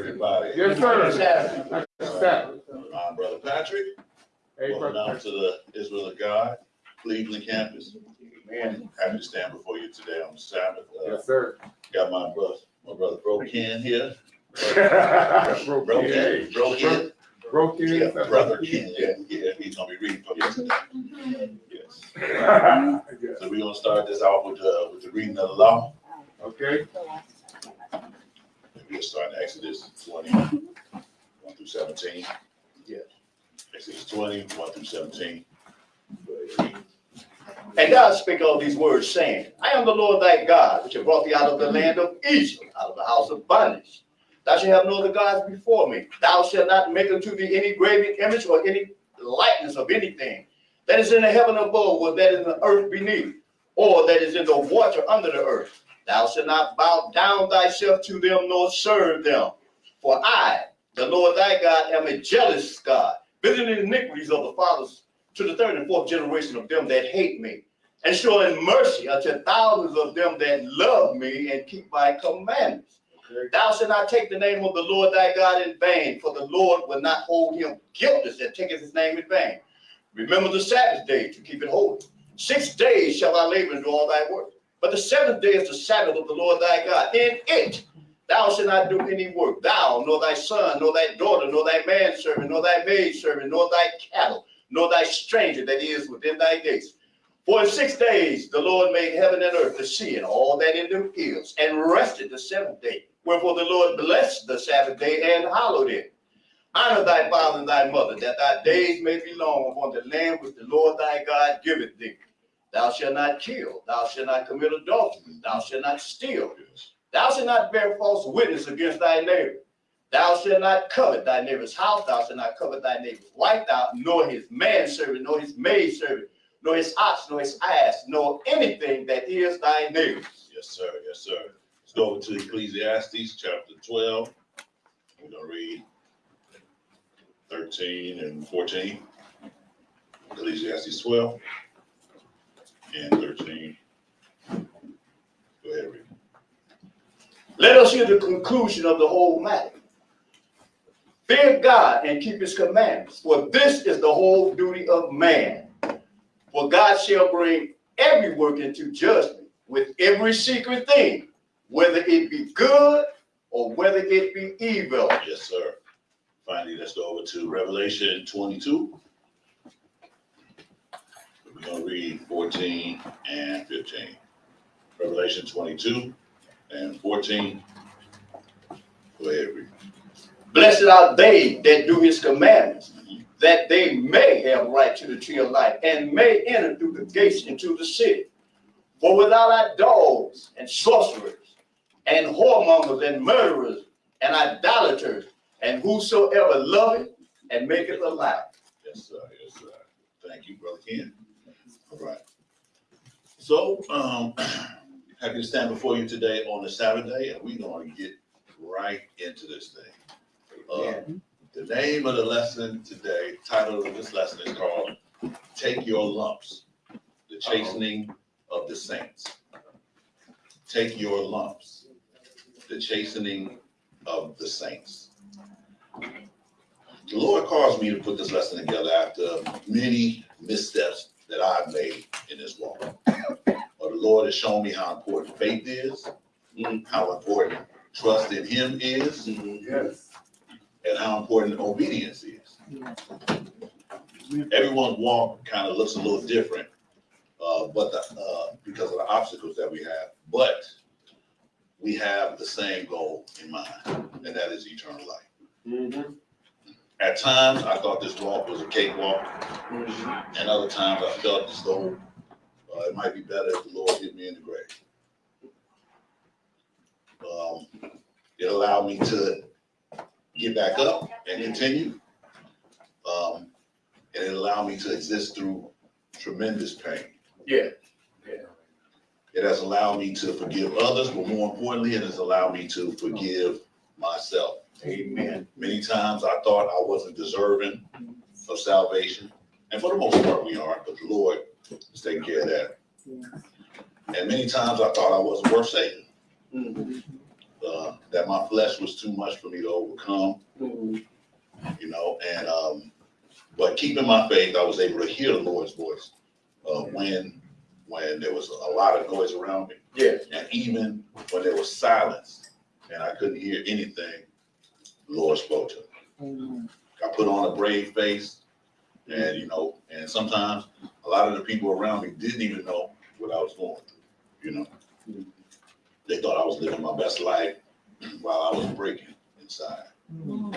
Everybody. Yes, sir. That's that. My brother Patrick, Hey, welcome brother. out to the Israel of God, Cleveland campus. Man, Happy to stand before you today on Sabbath. Uh, Yes, sir. Got my brother, my brother Bro Ken here. Broke Bro in. Ken, Bro Ken. Broke in. Yeah, brother Ken, yeah, yeah, he's gonna be reading for you today. Yes. Yeah. So we're gonna start this off with, uh, with the reading of the law. Okay, We'll start in Exodus twenty, one through seventeen. Yeah. Exodus twenty, one through seventeen. Go ahead, read. And God spake all these words, saying, I am the Lord thy God, which have brought thee out of the land of Egypt, out of the house of bondage. Thou shalt have no other gods before me. Thou shalt not make unto thee any graven image or any likeness of anything that is in the heaven above, or that is in the earth beneath, or that is in the water under the earth. Thou shalt not bow down thyself to them, nor serve them. For I, the Lord thy God, am a jealous God, visiting the iniquities of the fathers to the third and fourth generation of them that hate me, and showing mercy unto thousands of them that love me and keep my commandments. Thou shalt not take the name of the Lord thy God in vain, for the Lord will not hold him guiltless that taketh his name in vain. Remember the Sabbath day to keep it holy. Six days shall thou labor and do all thy work. But the seventh day is the Sabbath of the Lord thy God. In it thou shalt not do any work, thou, nor thy son, nor thy daughter, nor thy manservant, nor thy maidservant, nor thy cattle, nor thy stranger that is within thy gates. For in six days the Lord made heaven and earth, the sea, and all that in them is, and rested the seventh day. Wherefore the Lord blessed the Sabbath day and hallowed it. Honor thy father and thy mother, that thy days may be long upon the land which the Lord thy God giveth thee. Thou shalt not kill, thou shalt not commit adultery, thou shalt not steal, thou shalt not bear false witness against thy neighbor. Thou shalt not covet thy neighbor's house, thou shalt not covet thy neighbor's wife, thou, nor his manservant, nor his maidservant, nor his ox, nor his ass, nor anything that is thy neighbor's. Yes, sir, yes, sir. Let's go to Ecclesiastes chapter twelve. We're gonna read thirteen and fourteen. Ecclesiastes twelve and thirteen. Go ahead, read. Let us hear the conclusion of the whole matter. Fear God and keep his commandments, for this is the whole duty of man. For God shall bring every work into judgment with every secret thing, whether it be good or whether it be evil. Yes, sir. Finally, let's go over to Revelation twenty-two. We're gonna read fourteen and fifteen. Revelation twenty-two and fourteen. Go ahead, read. Blessed are they that do his commandments, that they may have right to the tree of life and may enter through the gates into the city. For without our dogs and sorcerers and whoremongers and murderers and idolaters and whosoever loveth and maketh a lie. Yes, sir, yes, sir. Thank you, Brother Ken. All right. So, um, happy to stand before you today on a Saturday, and we're gonna get right into this thing. Uh, The name of the lesson today, title of this lesson is called Take Your Lumps, the chastening of the saints. Take your lumps, the chastening of the saints. The Lord caused me to put this lesson together after many missteps that I've made in this walk. But the Lord has shown me how important faith is, how important trust in Him is, yes. and how important obedience is. Everyone's walk kind of looks a little different, uh, but the, uh, because of the obstacles that we have, but we have the same goal in mind, and that is eternal life. Mhm. At times, I thought this walk was a cakewalk, and other times I felt as though uh, it might be better if the Lord hit me in the grave. Um, it allowed me to get back up and continue. Um, and it allowed me to exist through tremendous pain. Yeah. It has allowed me to forgive others, but more importantly, it has allowed me to forgive myself. Amen. Many times I thought I wasn't deserving of salvation. And for the most part, we aren't, but the Lord is taking care of that. And many times I thought I wasn't worth saving. Mhm. uh, that my flesh was too much for me to overcome, Mhm. you know, and, um, but keeping my faith, I was able to hear the Lord's voice, uh, when, when there was a lot of noise around me. Yes. And even when there was silence and I couldn't hear anything, Lord spoke to me. I put on a brave face and, you know, and sometimes a lot of the people around me didn't even know what I was going through, you know? Mm-hmm. They thought I was living my best life while I was breaking inside. Mm-hmm.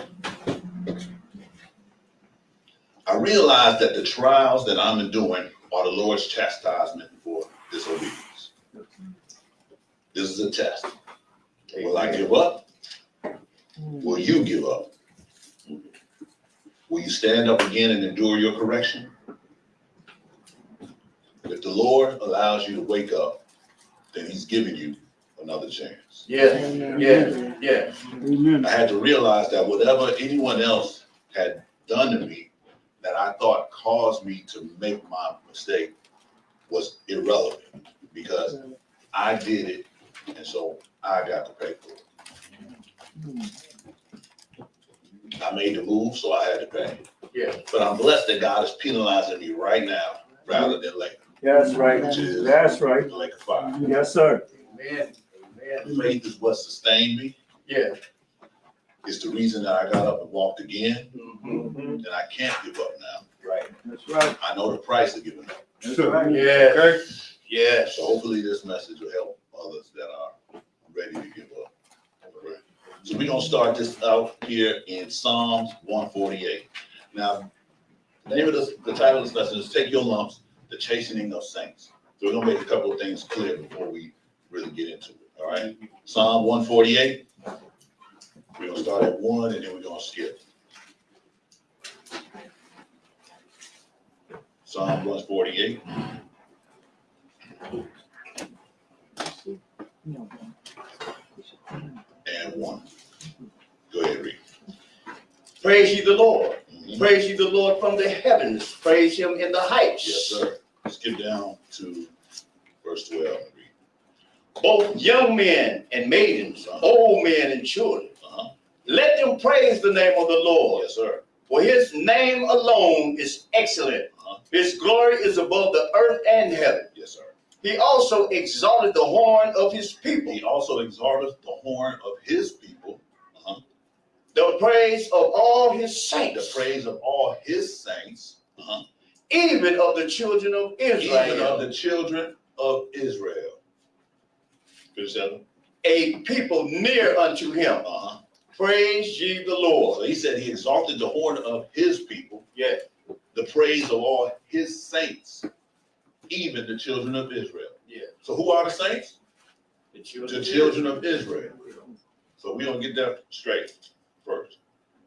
I realized that the trials that I'm enduring are the Lord's chastisement for disobedience. This is a test. Will I give up? Will you give up? Will you stand up again and endure your correction? If the Lord allows you to wake up, then he's giving you another chance. Yes, yes, yes. Amen. I had to realize that whatever anyone else had done to me that I thought caused me to make my mistake was irrelevant because I did it and so I got to pay for it. I made the move, so I had to pay. Yeah. But I'm blessed that God is penalizing me right now rather than later, That's right. That's right. the lake of fire. Yes, sir. Amen, amen. Faith is what sustained me. Yeah. It's the reason that I got up and walked again, Mhm. and I can't give up now. Right. That's right. I know the price of giving up. That's right. Yes, yes. So hopefully this message will help others that are ready to give up. Alright. So we're gonna start this out here in Psalms one forty-eight. Now, the name of this, the title of this lesson is Take Your Lumps, the Chastening of Saints. So we're gonna make a couple of things clear before we really get into it, all right? Psalm one forty-eight. We're gonna start at one and then we're gonna skip. Psalm one forty-eight. And one. Go ahead, read. Praise ye the Lord. Mhm. Praise ye the Lord from the heavens. Praise him in the heights. Yes, sir. Skip down to verse twelve and read. Both young men and maidens, old men and children, Uh-huh. let them praise the name of the Lord. Yes, sir. For his name alone is excellent. Uh-huh. His glory is above the earth and heaven. He also exalted the horn of his people, He also exalted the horn of his people, the praise of all his saints. the praise of all his saints, uh-huh, even of the children of Israel. even of the children of Israel. That one? a people near unto him. Uh-huh. Praise ye the So Lord. he said he exalted the horn of his people, Yeah. the praise of all his saints, even the children of Israel. Yeah. So who are the saints? The children the children of Israel. So we don't get that straight first.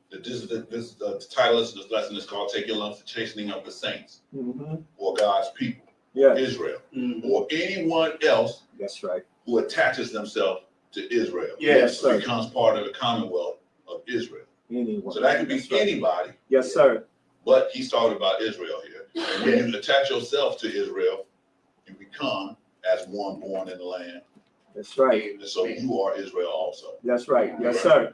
That this is the, this, the title of this lesson is called Take Your Lumps, the Chastening of the Saints, Mhm. or God's people, Yeah, Israel, Mhm. or anyone else that's right. who attaches themselves to Israel. Yes, sir. Becomes part of the Commonwealth of Israel. Anyone. So that could be That's right. anybody, Yes, sir. but he's talking about Israel here. And when you attach yourself to Israel, you become as one born in the land. That's right. And so you are Israel also. That's right. Yes, sir.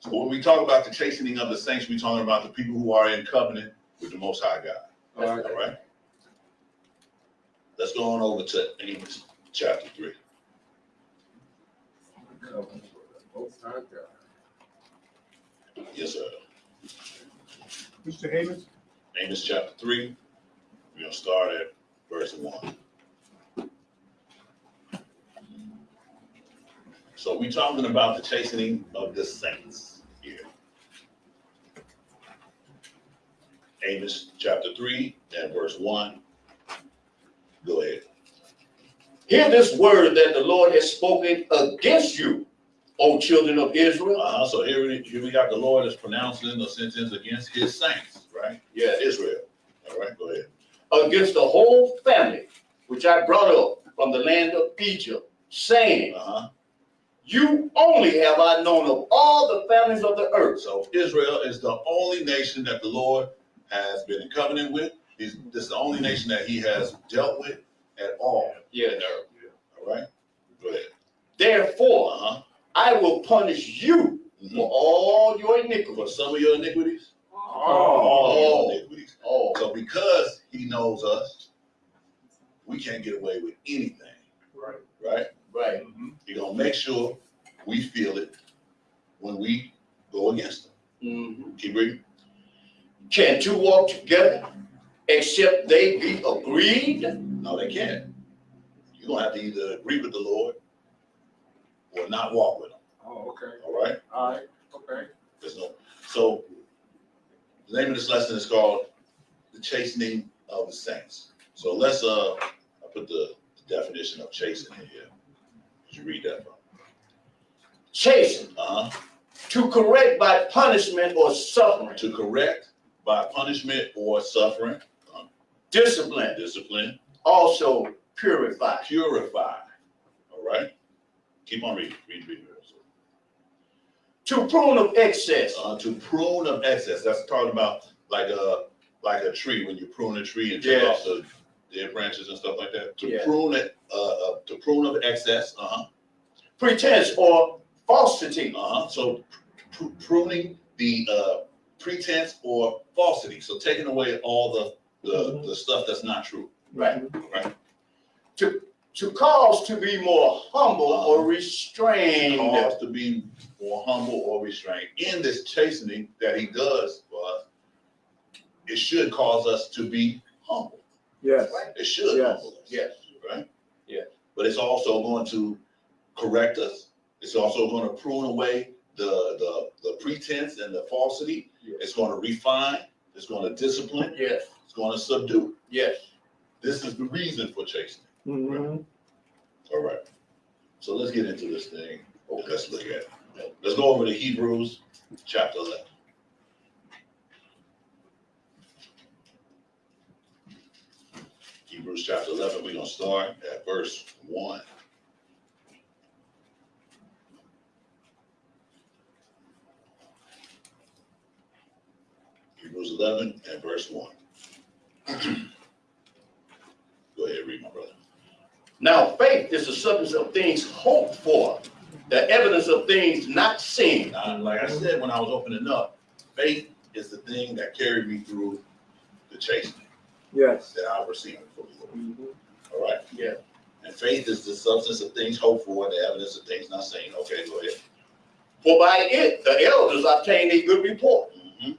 So when we talk about the chastening of the saints, we're talking about the people who are in covenant with the Most High God. All right. All right? Let's go on over to Amos chapter three. Yes, sir. Mr. Amos? Amos chapter three. We're gonna start at verse one. So we're talking about the chastening of the saints here. Amos chapter three and verse one. Go ahead. Hear this word that the Lord has spoken against you, O children of Israel. Uh-huh, so here, we- here we got the Lord is pronouncing the sentence against his saints, right? Yes. Israel. All right, go ahead. Against the whole family which I brought up from the land of Egypt, saying, Uh-huh. You only have I known of all the families of the earth. So Israel is the only nation that the Lord has been in covenant with. He's, this is the only nation that he has dealt with at all. Yes. All right, go ahead. Therefore, Uh-huh, I will punish you Mhm. for all your For some of your iniquities. All your iniquities. Oh, So because he knows us, we can't get away with anything, Right. right? right. He gonna make sure we feel it when we go against him. Mhm. Keep reading. Can two walk together except they be agreed? No, they can't. You're gonna have to either agree with the Lord or not walk with him, Oh, okay. all right? All right. Okay. There's no, so the name of this lesson is called The Chastening of the Saints. So let's, uh, I put the definition of chastening in here. Did you read that from? Chasten, Uh-huh. to correct by punishment or suffering, To correct by punishment or suffering, discipline, discipline, also purify. purify. All right? Keep on reading, read, read, read. To prune of excess, Uh, to prune of excess, that's talking about like a, like a tree, when you prune a tree and take Yes. off the dead branches and stuff like that. To Yeah. prune it, uh, uh, to prune of excess, uh-huh, pretense or falsity, uh-huh. So pr- pruning the, uh, pretense or falsity, so taking away all the, the, the stuff that's not true. right? Right. To, to cause to be more humble or restrained. Cause to be more humble or restrained. In this chastening that he does for us, it should cause us to be humble. Yes. It should Yes. humble us. Yes. Right? Yes. But it's also going to correct us. It's also going to prune away the, the, the pretense and the falsity. Yes. It's going to refine. It's going to discipline. Yes, It's going to subdue. yes. This is the reason for chastening. Mhm. All right. So let's get into this thing. Let's look at. Let's go over to Hebrews chapter 11. Hebrews chapter 11, we're going to start at verse 1. Hebrews 11 and verse 1. Go ahead, read, my brother. Now, faith is the substance of things hoped for, the evidence of things not seen. Uh, like I said when I was opening up, faith is the thing that carried me through the chastening Yes. that I received from the Lord. Mhm. All right? Yeah. And faith is the substance of things hoped for and the evidence of things not seen. Okay, go ahead. For by it the elders obtained a good report. Mhm.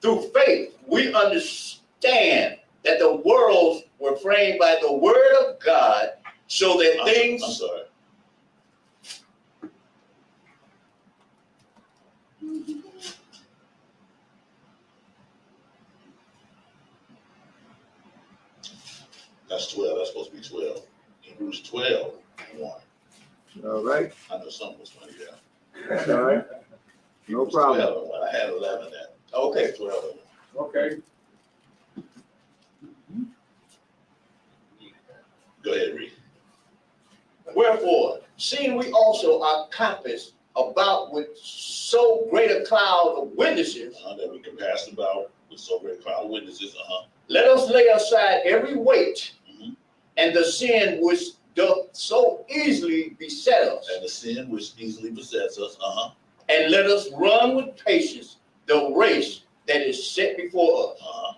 Through faith, we understand that the worlds were framed by the word of God, so that I'm- things I'm sorry. That's twelve, that's supposed to be twelve. Hebrews 12, 1. All right. I know something was funny there. All right. No Hebrews problem. 12 I had eleven there. Okay, twelve. Okay. Go ahead, read. Wherefore, seeing we also are compassed about with so great a cloud of witnesses, Uh, that we can pass about with so great a cloud of witnesses, uh-huh. let us lay aside every weight Mhm. and the sin which doth so easily beset us, And the sin which easily besets us, uh-huh, and let us run with patience the race that is set before us, uh-huh.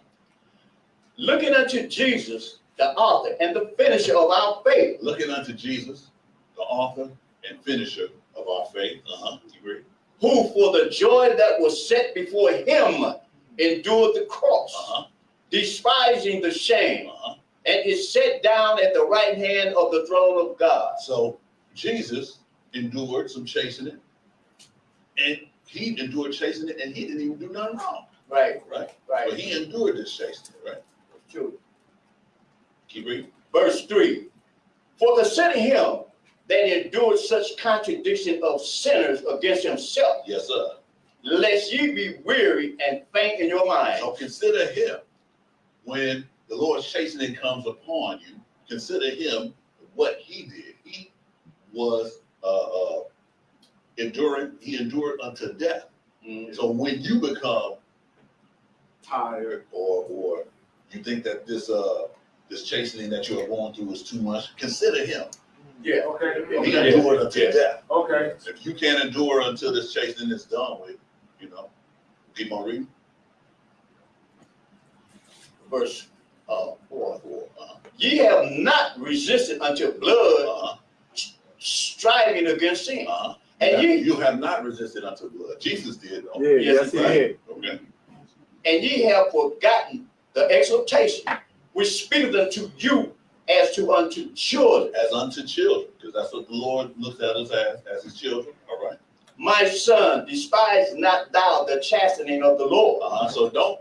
looking unto Jesus, the author and the finisher of our faith, Looking unto Jesus, the author and finisher of our faith, uh-huh, you agree? who for the joy that was set before him endured the cross, Uh-huh, despising the shame, uh-huh. and is set down at the right hand of the throne of God. So Jesus endured some chastening, and he endured chastening, and he didn't even do nothing wrong, Right, right? right. But he endured this chastening, right? True. Verse 3 For consider him that endured such contradiction of sinners against himself, Yes, sir. lest ye be weary and faint in your mind. So consider him when the Lord's chastening comes upon you. Consider him what he did. He was uh, uh, enduring. He endured unto death. Mm, So when you become Tired. or or you think that this uh this chastening that you are going through is too much, consider him Yeah. Okay, He can do it until Yes. death. okay. If you can't endure until this chastening is done with, you know, keep on reading. Verse, uh, four. Four, uh, Ye have not resisted until blood, uh, striving against sin. Uh -huh. And ye, You have not resisted unto blood. Jesus did, though. Yeah, Yes, yes, he right. did. Okay, and ye have forgotten the exhortation which speaketh unto you as to unto children. as unto children, because that's what the Lord looks at us as, as his children, all right? My son, despise not thou the chastening of the Lord. Uh-huh, so don't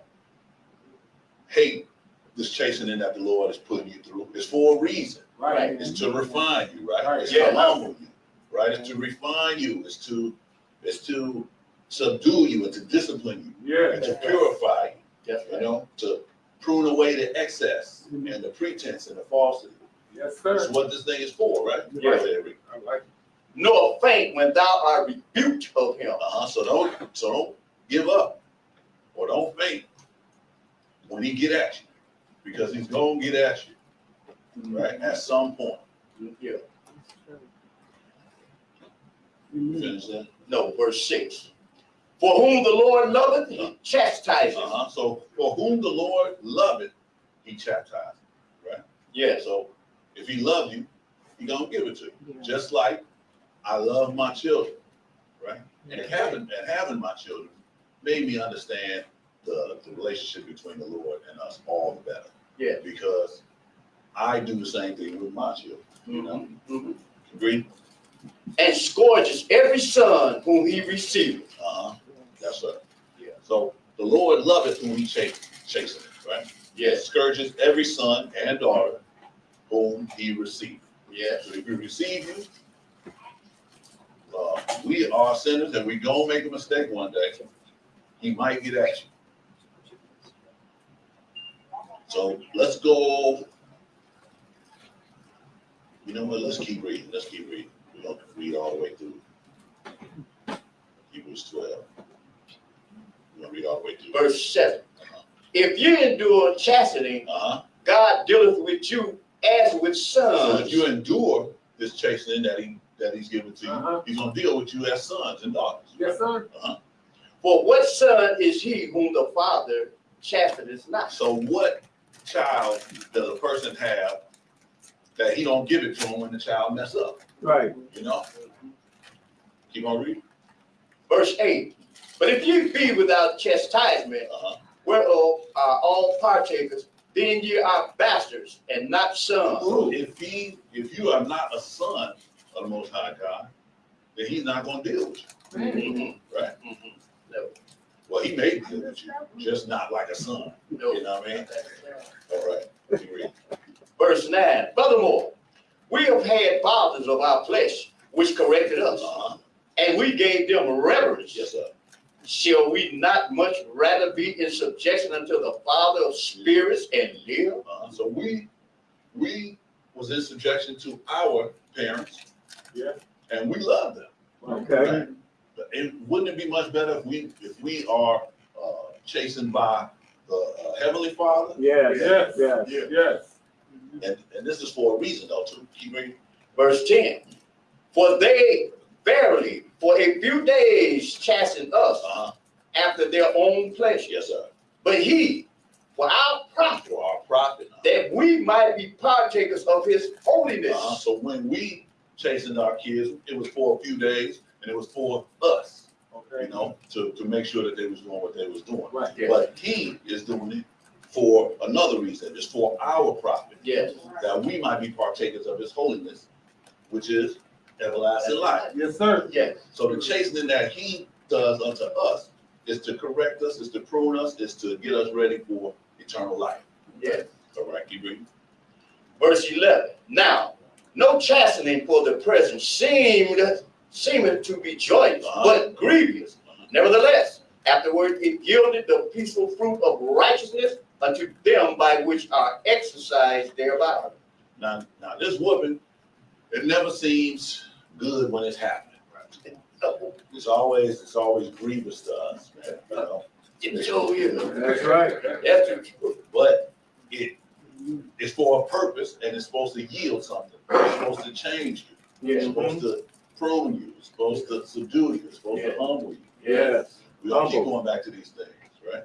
hate this chastening that the Lord is putting you through. It's for a reason. Right. It's to refine you, right? Right. It's Yeah. to humble you, right? It's to refine you. It's to, it's to subdue you and to discipline you Yeah. and to purify Yes, you, you know, to prune away the excess and the pretense and the falsity. Yes, sir. That's what this thing is for, right? Yeah. Right. I like it. Nor faint when thou art rebuked of him. Uh-huh, so don't, so don't give up or don't faint when he get at you, because he's gonna get at you, right, at some point. Yeah. You Finish that? No, verse six. For whom the Lord loveth, he chastiseth. Uh-huh, so for whom the Lord loveth, he chastised. Yeah. So if he loves you, he gonna give it to you, just like I love my children, right? And having, and having my children made me understand the, the relationship between the Lord and us all the better. Yeah. Because I do the same thing with my children, you know? Mhm. Agree? And scourges every son whom he receiveth. Uh-huh, that's right. Yeah. So the Lord loveth whom he chase, chasing, right? Yes. Scourges every son and daughter whom he receives. Yes. So if we receive you, uh, we are sinners and we gonna make a mistake one day. He might get at you. So let's go. You know what? Let's keep reading. Let's keep reading. We don't read all the way through. Hebrews twelve. We're gonna read all the way through. Verse seven. If you endure chastening, Uh-huh. God dealeth with you as with So if sons. you endure this chastening that he, that he's given to you, Uh-huh. he's gonna deal with you as sons and daughters. Yes, sir. For what son is he whom the father chasteneth not? So what child does a person have that he don't give it to him when the child mess up, Right. you know? Keep on reading. Verse eight. But if you be without chastisement, Uh-huh. whereof are all partakers, then ye are bastards and not sons. So if he, if you are not a son of the Most High God, then he's not gonna deal with you, Mhm. right? Mhm. No, Well, he may deal with you, just not like a son, no. you know what I mean? All right. Verse nine. Furthermore, we have had fathers of our flesh which corrected us, Uh-huh. and we gave them reverence. Yes, sir. Shall we not much rather be in subjection unto the Father of spirits and live? Uh, so we, we was in subjection to our parents. Yeah. And we love them. Okay. But it, wouldn't it be much better if we, if we are, uh, chastened by the uh, Heavenly Father? Yes, Yes. yes. Yeah. Yes. And, and this is for a reason though, too. Keep reading. Verse ten. For they verily for a few days chasten us Uh-huh. after their own pleasure. Yes, sir. But he, for our profit, For our profit. that we might be partakers of his holiness. Uh-huh. So when we chastened our kids, it was for a few days and it was for us, Okay. you know, to, to make sure that they was doing what they was doing. Right. Yes. But he is doing it for another reason. It's for our profit, Yes. that we might be partakers of his holiness, which is everlasting life. Yes, sir. Yes. So the chastening that he does unto us is to correct us, is to prune us, is to get us ready for eternal life. Yes. All right, keep reading. Verse eleven. Now, no chastening for the present seemed seemeth to be joyous, Uh-huh. but grievous. Nevertheless, afterward it yielded the peaceful fruit of righteousness unto them by which are exercised thereby. Now, now this woman, it never seems good when it's happening. It's always, it's always grievous to us, man, you know? Didn't show you. That's right. That's true. But it, it's for a purpose and it's supposed to yield something. It's supposed to change you. It's Yeah. supposed to prune you. It's supposed to subdue you. It's supposed to Yeah. humble you. Yes. We all keep going back to these things, right?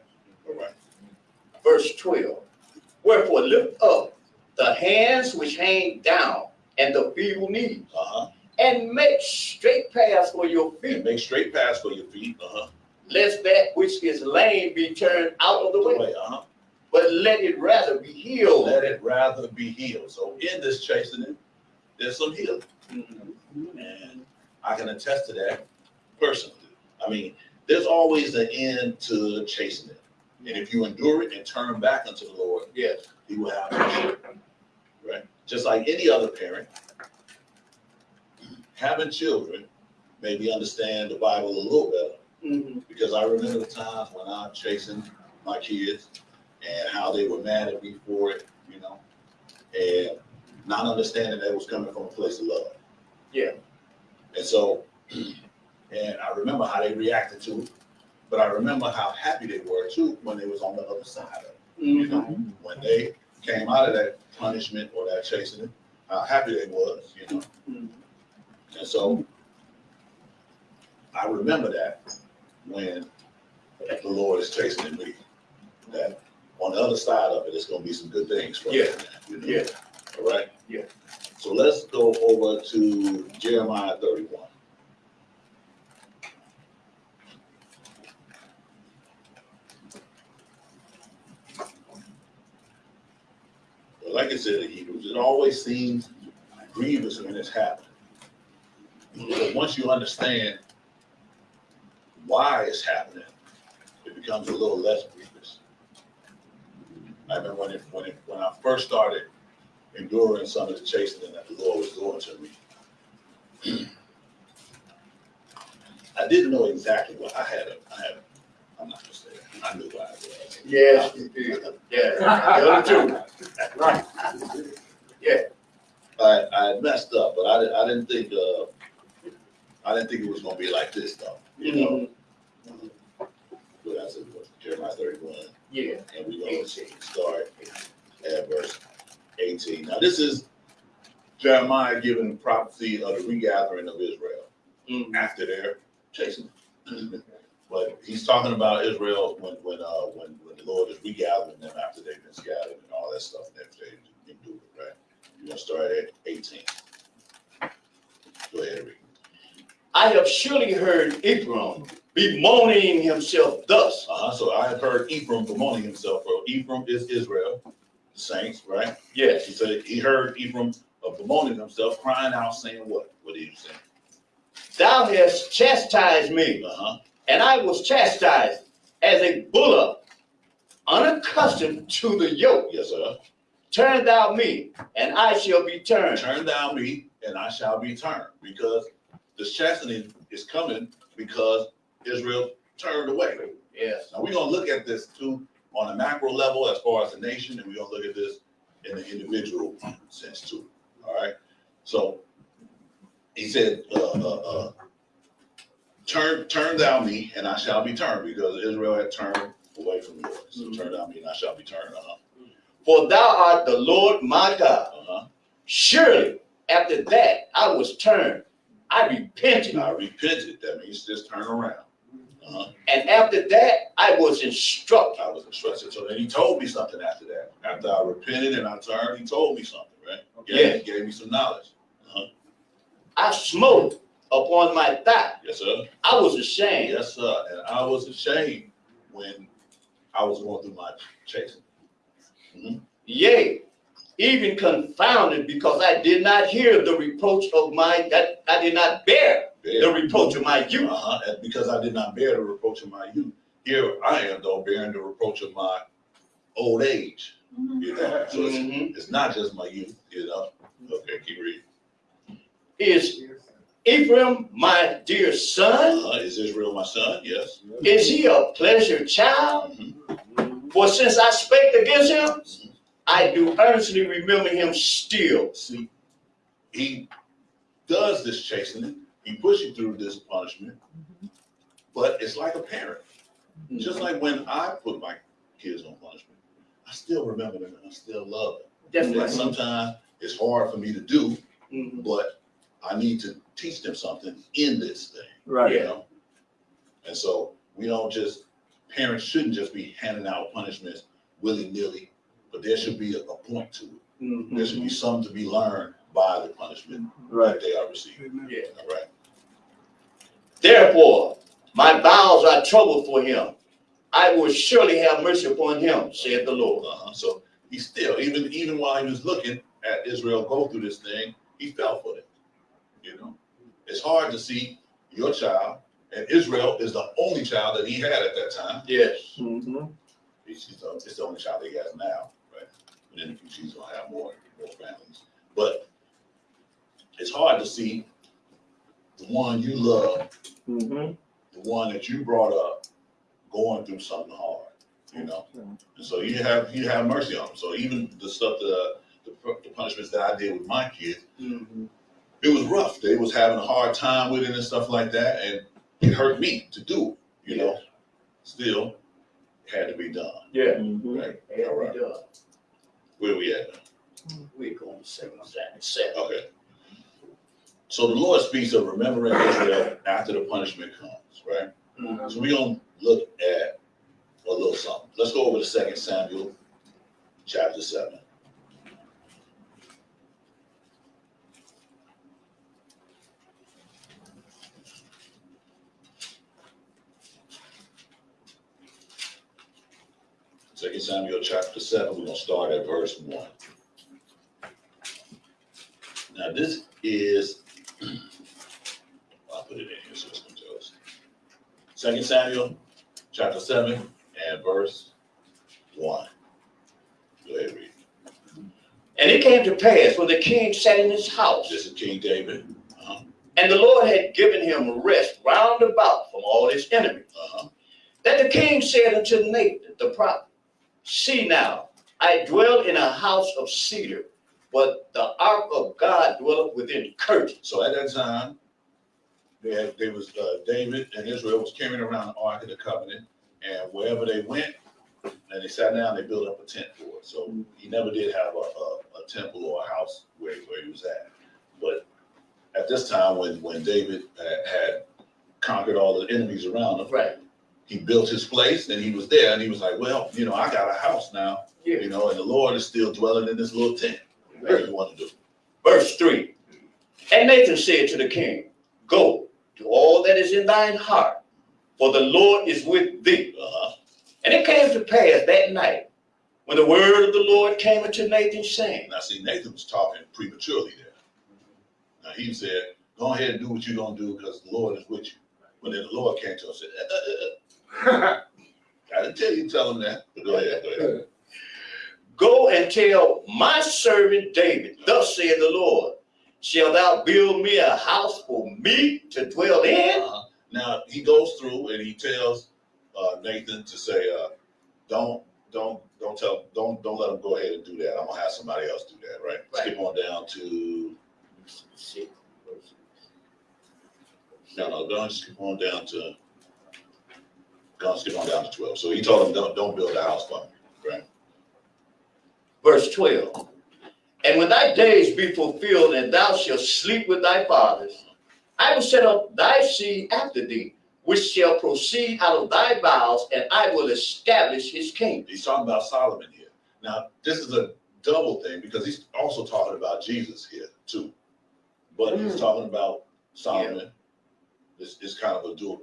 All right. Verse twelve. Wherefore lift up the hands which hang down and the feeble knees, Uh-huh. And make straight paths for your And feet, make straight paths for your feet. Uh-huh. lest that which is lame be turned out of the way, Way, uh-huh. but let it rather be healed. Let it rather be healed. So in this chastening, there's some healing. And I can attest to that personally. I mean, there's always an end to chastening. And if you endure it and turn back unto the Lord, Yes. he will have mercy. Right? Just like any other parent, having children made me understand the Bible a little better Mhm. because I remember the times when I'm chasing my kids and how they were mad at me for it, you know, and not understanding that it was coming from a place of love. Yeah. And so, and I remember how they reacted to it, but I remember how happy they were too when they was on the other side of it. You know, Mhm. when they came out of that punishment or that chastening, how happy they was, you know. Mhm. And so I remember that when the Lord is chastening me, that on the other side of it, it's gonna be some good things for me. Yeah. you know? Yeah. All right? Yeah. So let's go over to Jeremiah thirty-one. But Like I said, it always seems grievous when it's happening. But once you understand why it's happening, it becomes a little less grievous. I remember when it, when it, when I first started enduring some of the chastening that the Lord was doing to me. I didn't know exactly what I had. A, I had. A, I'm not gonna say that. I knew what I was. Yes, you did. Yeah, the other two. Right. I, I messed up, but I didn't. I didn't think. Uh, I didn't think it was gonna be like this, though. You know. But I said, what, Jeremiah 31, Yeah. and we're gonna start at verse 18. Now, this is Jeremiah giving prophecy of the regathering of Israel. Mhm. after their chasing. But he's talking about Israel when, when, uh, when, when the Lord is regathering them after they've been scattered and all that stuff that they do, right? You're gonna start at eighteen. Go ahead, read. I have surely heard Ephraim bemoaning himself thus. Uh-huh, so I have heard Ephraim bemoaning himself, for Ephraim is Israel, the saints, right? Yes. He said, he heard Ephraim uh, bemoaning himself, crying out, saying what? What did he say? Thou hast chastised me, Uh-huh, and I was chastised as a bullock, unaccustomed to the yoke. yes, sir. Turn thou me, and I shall be turned. Turn down me, and I shall be turned, because this chastening is coming because Israel turned away. Yes. Now, we're gonna look at this too on a macro level as far as the nation, and we're gonna look at this in the individual sense too, all right? So, he said, uh, uh, uh, turn, turn thou me, and I shall be turned, because Israel had turned away from the Lord. So turn down me, and I shall be turned, uh-huh, For thou art the Lord my God. uh-huh. Surely after that I was turned. I repented. I repented, that means just turn around. Uh-huh. And after that I was instructed. I was instructed. So then he told me something after that. After I repented and I turned, he told me something, right? Yeah. He gave me some knowledge. I smote upon my thigh. Yes, sir. I was ashamed. Yes, sir. And I was ashamed when I was going through my chasing. Yea, even confounded because I did not hear the reproach of my, that I did not bear the reproach of my youth. Uh-huh. Because I did not bear the reproach of my youth. Here I am though, bearing the reproach of my old age. You know, so it's, Mhm. it's not just my youth, you know. Okay, keep reading. Is Ephraim my dear son? Uh, is Israel my son? Yes. Is he a pleasure child? Mhm. For since I spake against him, I do earnestly remember him still. See, he does this chastening, he pushes you through this punishment, but it's like a parent. Just like when I put my kids on punishment, I still remember them and I still love them. Definitely. Like sometimes it's hard for me to do, Mhm. but I need to teach them something in this thing, Right. you know? And so we don't just, parents shouldn't just be handing out punishments willy-nilly, but there should be a, a point to it. Mhm. There should be something to be learned by the punishment Right. that they are receiving, Yeah. all right? Therefore, my bowels are troubled for him. I will surely have mercy upon him, said the Lord. Uh-huh. So he still, even, even while he was looking at Israel go through this thing, he fell for it, you know? It's hard to see your child, and Israel is the only child that he had at that time. Yes. Mm-hmm. He's, he's the, it's the only child that he has now, right? And in the future, he's gonna have more, more families. But it's hard to see the one you love, Mm-hmm. the one that you brought up, going through something hard, you know? And so you have, you have mercy on him. So even the stuff, the, the, the punishments that I did with my kids, Mhm. it was rough. They was having a hard time with it and stuff like that, and it hurt me to do, you know? Still, it had to be done, Yeah. Mm-hmm. right? Had All we right. done. Where we at now? We're going to seven, seven. Okay. So the Lord speaks of remembering Israel after the punishment comes, right? Mhm. So we're gonna look at a little something. Let's go over to Second Samuel, chapter seven. Second Samuel, chapter seven, we're gonna start at verse one. Now, this is, I'll put it in here so it's gonna tell us. Second Samuel, chapter seven, and verse one. Go ahead, read. And it came to pass when the king sat in his house, This is King David. Uh-huh, and the Lord had given him rest round about from all his enemies, uh-huh. that the king said unto Nathan the prophet, See now, I dwell in a house of cedar, but the ark of God dwelleth within curtains. So at that time, they had, they was, uh, David and Israel was carrying around the Ark of the Covenant, and wherever they went, and they sat down, they built up a tent for it. So he never did have a, a, a temple or a house where, where he was at. But at this time, when, when David had, had conquered all the enemies around him, Right. He built his place and he was there, and he was like, well, you know, I got a house now, Yeah. you know, and the Lord is still dwelling in this little tent. What do you want to do? Verse 3 And Nathan said to the king, Go to all that is in thine heart, for the Lord is with thee. Uh-huh. And it came to pass that night, when the word of the Lord came unto Nathan, saying, Now, see, Nathan was talking prematurely there. Now, he said, go ahead and do what you're going to do because the Lord is with you. When then the Lord came to him and said, uh, uh, uh, didn't tell you tell him that, go ahead, go ahead. Go and tell my servant David, Thus saith the Lord, Shall thou build me a house for me to dwell in? Uh-huh. Now, he goes through and he tells uh, Nathan to say, uh, don't, don't, don't tell, don't, don't let him go ahead and do that. I'm going to have somebody else do that, right? Right. Skip on down to, no, no, don't skip on down to, go on, skip on down to 12. So he told them, don't, don't build a house for me. Verse 12 And when thy days be fulfilled, and thou shalt sleep with thy fathers, I will set up thy seed after thee, which shall proceed out of thy bowels, and I will establish his kingdom. He's talking about Solomon here. Now, this is a double thing because he's also talking about Jesus here too. But he's mm. talking about Solomon. It's, it's kind of a dual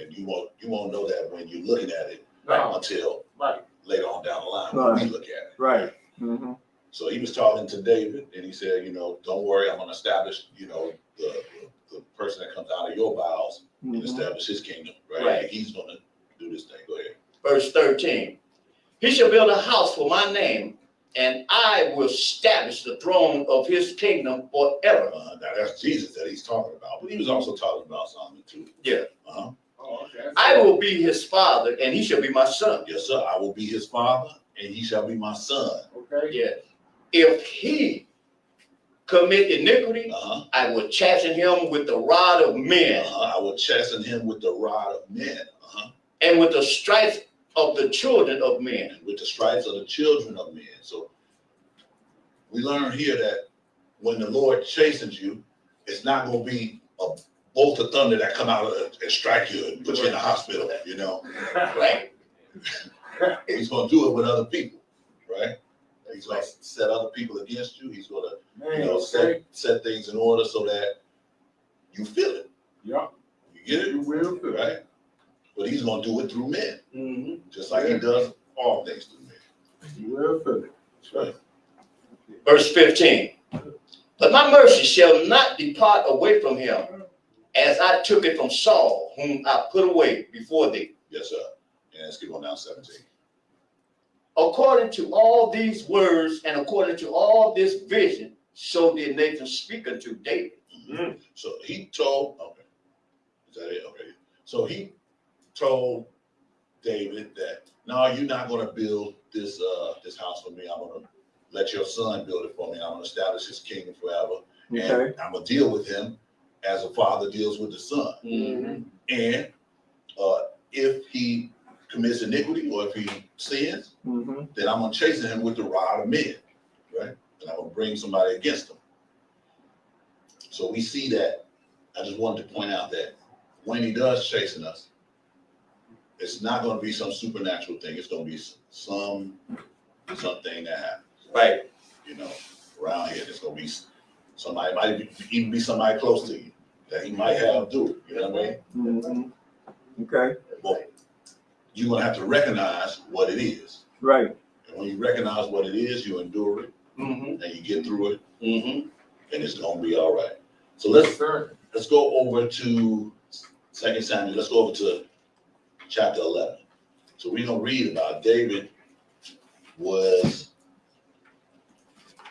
and you won't you won't know that when you're looking at it Right. until Right. later on down the line when we look at it. Right. Mm-hmm. So he was talking to David, and he said, you know, don't worry, I'm going to establish, you know, the, the the person that comes out of your bowels and Mm-hmm. establish his kingdom, right? Right. And he's going to do this thing. Go ahead. Verse 13 He shall build a house for my name, and I will establish the throne of his kingdom forever. Uh, now that's Jesus that he's talking about, but he was also talking about Solomon too. Yeah. Uh-huh. Oh, okay. I will be his father, and he shall be my son. Yes, sir. I will be his father, and he shall be my son. Okay. Yes. If he commit iniquity, Uh-huh. I will chasten him with the rod of men uh-huh. I will chasten him with the rod of men, uh-huh. and with the stripes of the children of men. and with the stripes of the children of men. So we learn here that when the Lord chastens you, it's not gonna be a bolt of thunder that come out of and strike you and put you in the hospital, you know? Right. He's gonna do it with other people, right? He's gonna set other people against you. He's gonna, you know, set, set things in order so that you feel it. Yeah, You get it? you will feel it. right? But he's gonna do it through men, Mhm. just like he does all things through men. You will feel it. Right. Verse fifteen. But my mercy shall not depart away from him, as I took it from Saul, whom I put away before thee. Yes, sir. And let's keep on down seventeen. According to all these words and according to all this vision, so did Nathan speak unto David. Mm. So he told, okay, is that it? Okay. So he told David that, no, you're not gonna build this, uh, this house for me. I'm gonna let your son build it for me. I'm gonna establish his kingdom forever. Okay, And I'm gonna deal with him as a father deals with the son. Mhm. And, uh, if he commits iniquity or if he sins, mm-hmm, then I'm gonna chasten him with the rod of men, right? And I'm gonna bring somebody against him. So we see that, I just wanted to point out that when he does chasten us, it's not gonna be some supernatural thing, it's gonna be some, something that happens, Right. you know, around here, it's gonna be somebody, might even be somebody close to you, that he might have do it, you know what I mean? mm-hmm. Okay, Well, you're gonna have to recognize what it is, right, and when you recognize what it is, you endure it, Mhm. and you get through it, Mhm. and it's gonna be all right. So let's, Yes, let's go over to Second Samuel, let's go over to chapter eleven. So we're gonna read about David was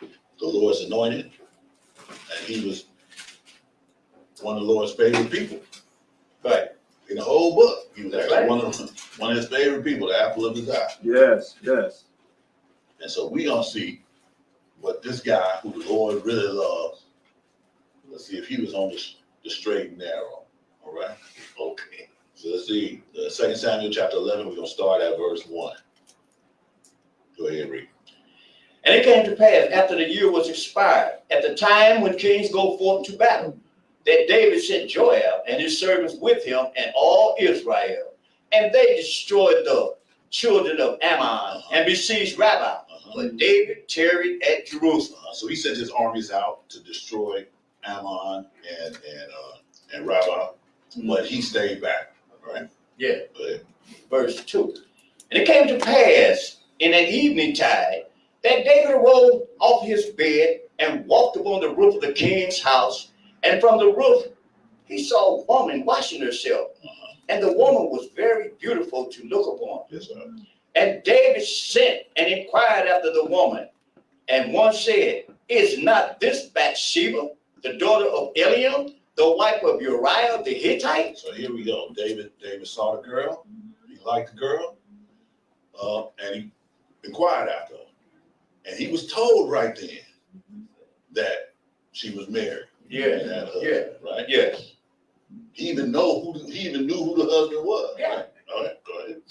the Lord's anointed, and he was one of the Lord's favorite people Right. in the whole book. He was actually right. one of, one of his favorite people, the apple of his eye. yes, yes, And so we gonna see what this guy who the Lord really loves, let's see if he was on the, the straight and narrow, all right? Okay. So let's see, second Samuel chapter eleven, we're gonna start at verse one. Go ahead, read. And it came to pass after the year was expired, at the time when kings go forth to battle, that David sent Joab and his servants with him and all Israel. And they destroyed the children of Ammon and besieged Rabbah. Uh-huh. But David tarried at Jerusalem. Uh, so he sent his armies out to destroy Ammon and, and, uh, and Rabbah, but he stayed back, right? Yeah. Verse 2. And it came to pass in an evening tide that David arose off his bed and walked upon the roof of the king's house. And from the roof he saw a woman washing herself. Uh-huh. And the woman was very beautiful to look upon. Yes, sir. And David sent and inquired after the woman. And one said, Is not this Bathsheba, the daughter of Eliam, the wife of Uriah the Hittite? So here we go. David, David saw the girl. He liked the girl. Uh, and he inquired after her. And he was told right then that she was married. and a husband, yeah. Right? Yes. He even know who, the- he even knew who the husband was. Yeah. right? All right, go ahead.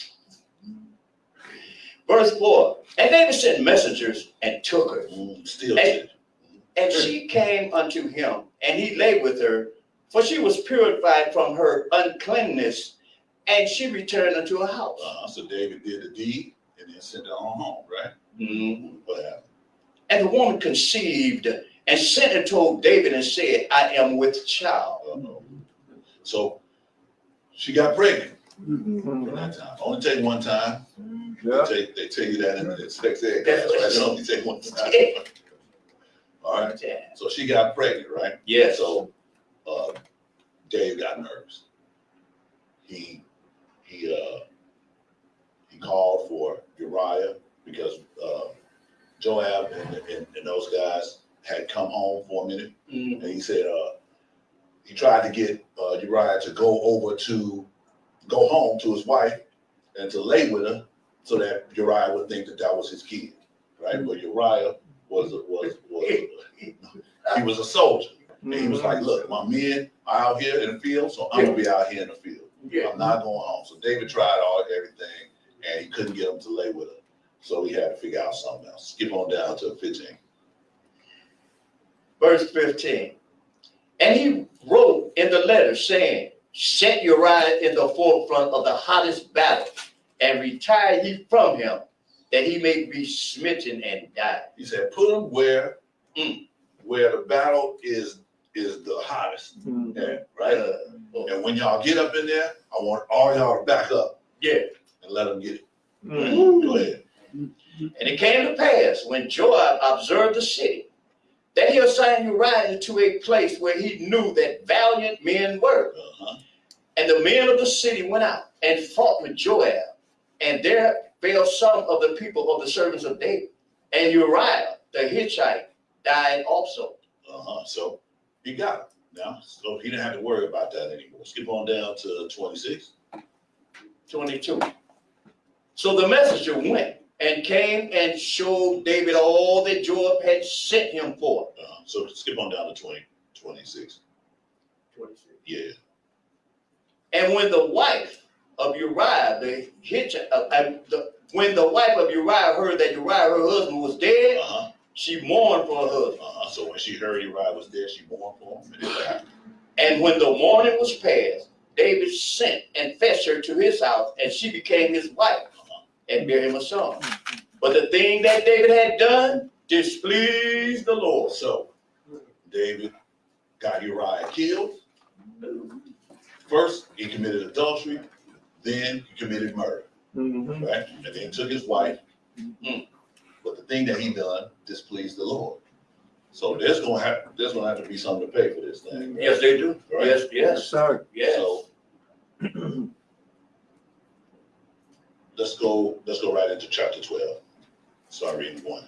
Verse 4 And David sent messengers and took her. Mm, Still did. And she came unto him, and he lay with her, for she was purified from her uncleanness, and she returned unto her house. Uh, so David did the deed and then sent her on home, right? What happened? And the woman conceived and sent and told David and said, I am with child. Uh-oh. So she got pregnant mhm, from that time. Only take one time. They yeah, take, they tell you that in the sex ed That's class, what- right? They only take one time. All right, Yeah. so she got pregnant, right? Yeah. So, uh, Dave got nervous. He, he, uh, he called for Uriah because, uh, Joab and, and, and those guys had come home for a minute. Mhm. And he said, uh, he tried to get, uh, Uriah to go over to, go home to his wife and to lay with her so that Uriah would think that that was his kid, right? But Uriah was, was, was, he was a soldier. And he was like, look, my men are out here in the field, so I'm gonna be out here in the field. I'm not going home. So David tried all, everything, and he couldn't get him to lay with her. So he had to figure out something else. Skip on down to fifteen. verse fifteen. And he wrote in the letter saying, set Uriah in the forefront of the hottest battle and retire ye from him that he may be smitten and die. He said, put him where, Mm. where the battle is, is the hottest, Mhm. yeah, right? Uh, oh, And when y'all get up in there, I want all y'all to back up yeah. And let them get it. Mhm. Go ahead. And it came to pass when Joab observed the city that he assigned Uriah to a place where he knew that valiant men were. Uh-huh. And the men of the city went out and fought with Joab. And there fell some of the people of the servants of David. And Uriah the Hittite died also. Uh-huh, so he got it now, so he didn't have to worry about that anymore. Skip on down to twenty-six. 22. So the messenger went and came and showed David all that Joab had sent him for. Uh, so skip on down to twenty, twenty-six. 26. Yeah, And when the wife of Uriah the Hittite, uh, uh, the, when the wife of Uriah heard that Uriah, her husband, was dead, uh-huh, she mourned for her husband. uh-huh. So when she heard Uriah was dead, she mourned for him and. And when the mourning was past, David sent and fetched her to his house, and she became his wife and bear him a son. But the thing that David had done displeased the Lord. So David got Uriah killed. First, he committed adultery, then he committed murder, Mhm. right? And then took his wife. Mm. But the thing that he done displeased the Lord. So there's gonna have, there's gonna have to be something to pay for this thing. right? Yes, they do. Right. Yes, Yes, yes, sir. yes. So let's go, let's go right into chapter twelve. Start reading one.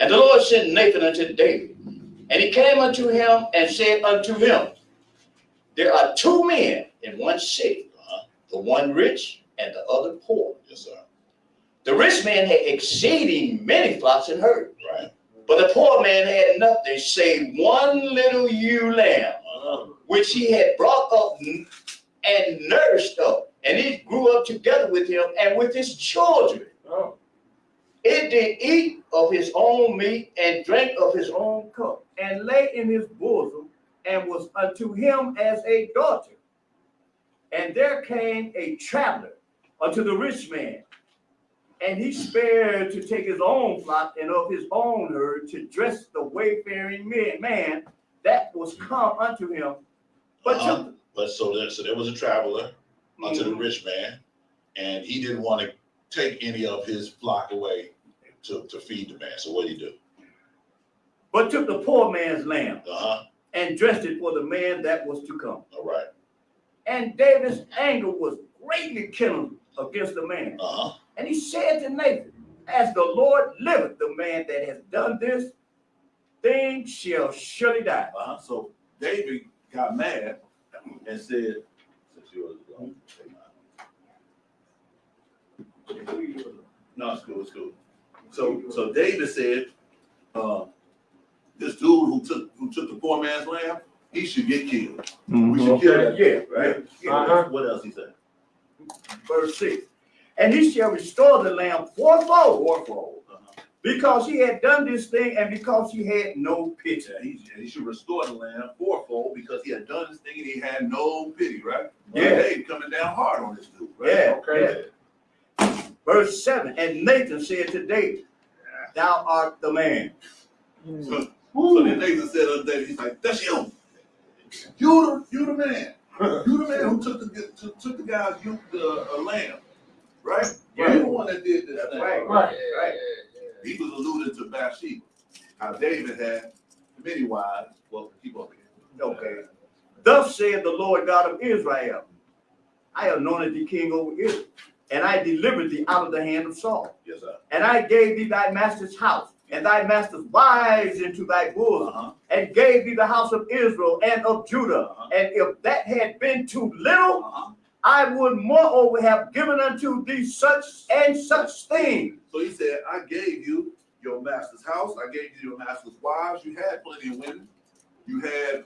And the Lord sent Nathan unto David, and he came unto him and said unto him, There are two men in one city, Uh-huh. the one rich and the other poor. Yes, sir. The rich man had exceeding many flocks and herds, Right? but the poor man had nothing save one little ewe lamb, Uh-huh. which he had brought up and nursed up, and it grew up together with him and with his children. Oh. It did eat of his own meat and drank of his own cup, and lay in his bosom, and was unto him as a daughter. And there came a traveler unto the rich man, and he spared to take his own flock and of his own herd to dress the wayfaring man, man that was come unto him. But. Uh-huh. But so there, so there was a traveler unto the Mhm. rich man, and he didn't want to take any of his flock away to, to feed the man. So what did he do? but took the poor man's lamb Uh-huh. and dressed it for the man that was to come. All right. And David's anger was greatly kindled against the man. Uh-huh. And he said to Nathan, As the Lord liveth, the man that has done this thing shall surely die. Uh-huh. So David got mad and said, since yours is gone. No, it's cool, it's cool. So, so David said, uh, this dude who took, who took the poor man's lamb, he should get killed. We should kill him. Yeah, right. Uh-huh. What else he said? Verse 6. And he shall restore the lamb fourfold Fourfold. Because he had done this thing and because he had no pity. Yeah, he, he should restore the lamb fourfold because he had done this thing and he had no pity, right? Yeah. David coming down hard on this dude, right? Yeah, Okay. yeah. Verse 7. And Nathan said to David, Thou art the man. So, so then Nathan said unto David, he's like, that's you. You the, you the man. You the man who took the, took, took the guy's you, the uh, lamb, right? Yeah. You the one that did this That's thing. right. Right. Right. He was alluding to Bathsheba. How David had many wives. Well, keep up here. Okay. Thus said the Lord God of Israel, I anointed thee king over Israel, and I delivered thee out of the hand of Saul. Yes, sir. And I gave thee thy master's house, and thy master's wives into thy bosom, Uh-huh. and gave thee the house of Israel and of Judah. Uh-huh. And if that had been too little, Uh-huh. I would moreover have given unto thee such and such things. So he said, I gave you your master's house. I gave you your master's wives. You had plenty of women. You had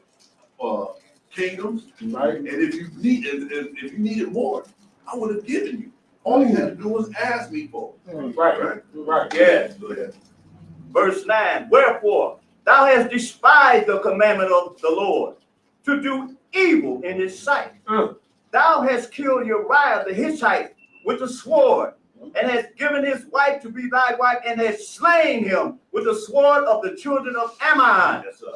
uh, kingdoms. Right. And if you need, if, if, if you needed more, I would have given you. All you had to do was ask me for. it, Right. Right? Right. Yes. Go ahead. Verse 9 Wherefore Thou hast despised the commandment of the Lord to do evil in his sight. Mm. Thou hast killed Uriah the Hittite with the sword, and hast given his wife to be thy wife, and hast slain him with the sword of the children of Ammon. Yes, sir.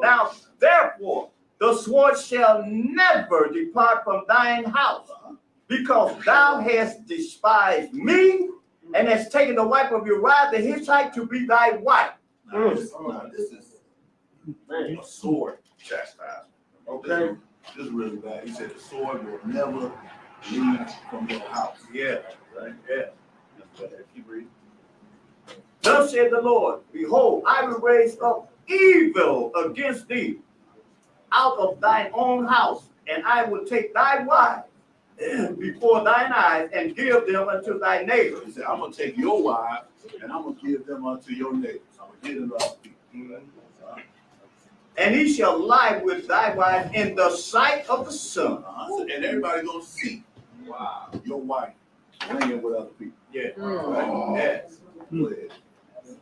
Now, therefore, the sword shall never depart from thine house, uh-huh. because thou hast despised me, and hast taken the wife of Uriah the Hittite to be thy wife. Now, this, now, this is Man, a sword chastisement. Okay. This is really bad. He said the sword will never leave from your house. Yeah. Right? Yeah. Keep reading. Thus said the Lord, Behold, I will raise up evil against thee out of thine own house, and I will take thy wife before thine eyes and give them unto thy neighbor. He said, I'm gonna take your wives and I'm gonna give them unto your neighbors. I'm gonna give them to other people. And he shall lie with thy wife in the sight of the sun. And everybody gonna see, wow, your wife laying with other people. Yeah. Mm. Right? Yes. Go.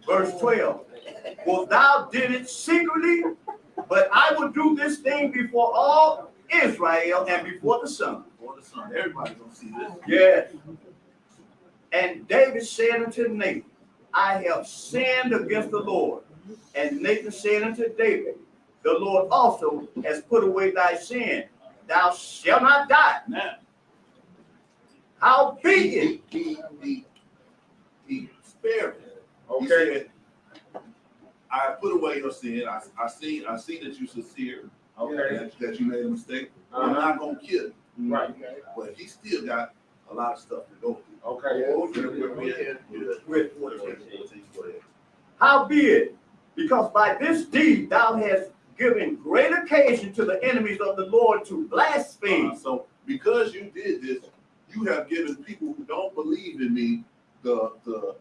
Verse 12. For thou did it secretly, but I will do this thing before all Israel and before the sun. Before the sun, everybody gonna see this. Yes. And David said unto Nathan, I have sinned against the Lord. And Nathan said unto David, The Lord also has put away thy sin. Thou shalt not die. Now, Howbeit, he, he, he, he spared him. Okay, said, I put away your sin. I, I see, I see that you're sincere, okay, that, that you made a mistake. I'm uh-huh, not gonna kill you, right, but he still got a lot of stuff to go through. okay. Oh, Where- where we at? with Go ahead, go ahead. howbeit, because by this deed thou hast given great occasion to the enemies of the Lord to blaspheme. Uh, So because you did this, you have given people who don't believe in me the, the,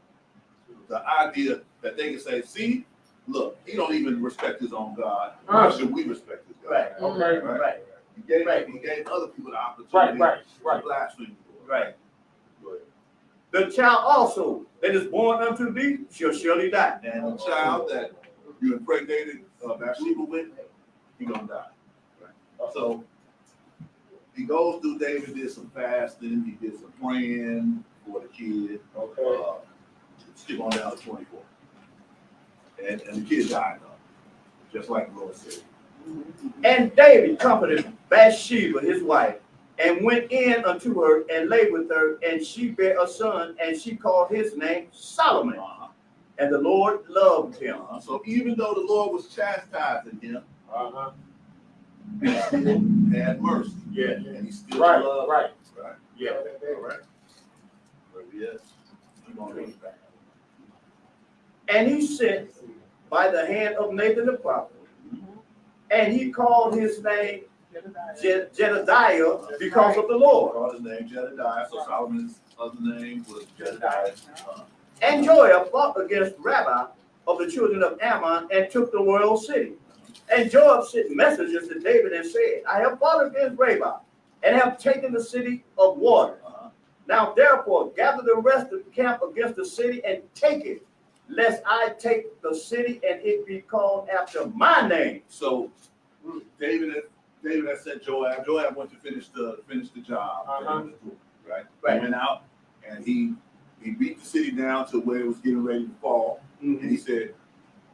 the idea that they can say, see, look, he don't even respect his own God. Why Uh. should we respect his God? Right. Okay, Right, He gave, Right. he gave other people the right, opportunity right, to right. blaspheme. right. Go ahead. The child also that is born unto thee shall surely die. And the child that you impregnated uh, Bathsheba with, he gonna die. Right? So he goes through. David did some fasting. He did some praying for the kid. Okay, Uh, skip on down to twenty-four. And and the kid died though, just like the Lord said. And David comforted Bathsheba, his wife, and went in unto her and lay with her, and she bare a son, and she called his name Solomon. And the Lord loved him. Uh, So even though the Lord was chastising him, uh-huh, he still had mercy. Yeah. And he still right, loved. right. Right. Yeah. All right. Where we at? Keep on reading. And he sent by the hand of Nathan the prophet. And he called his name Je- Jedediah because of the Lord. Called his name Jedediah, so Solomon's other name was Jedediah. Uh, And Joab fought against Rabbah of the children of Ammon and took the royal city. And Joab sent messengers to David and said, I have fought against Rabbah and have taken the city of water. uh, Now therefore gather the rest of the camp against the city and take it, lest I take the city and it be called after my name. So David, David had sent Joab, Joab went to finish the, finish the job. Uh-huh. Right? Right. He went out and he, he beat the city down to where it was getting ready to fall. And he mm-hmm. said,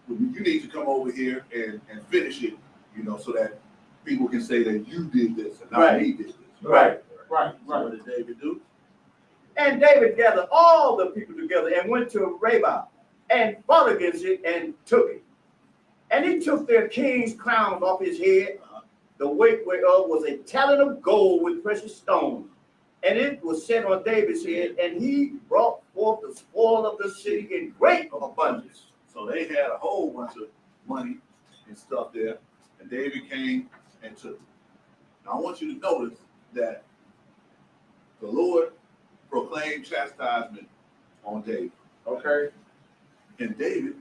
"Well, you need to come over here and, and finish it, you know, so that people can say that you did this and not Right. he did this. Right. Right, So right. what did David do? And David gathered all the people together and went to Rabbah and fought against it and took it. And he took their king's crowns off his head, uh-huh. the weight whereof was a talent of gold with precious stones. And it was set on David's head, and he brought forth the spoil of the city in great abundance. So they had a whole bunch of money and stuff there, and David came and took it. Now I want you to notice that the Lord proclaimed chastisement on David, Okay, and David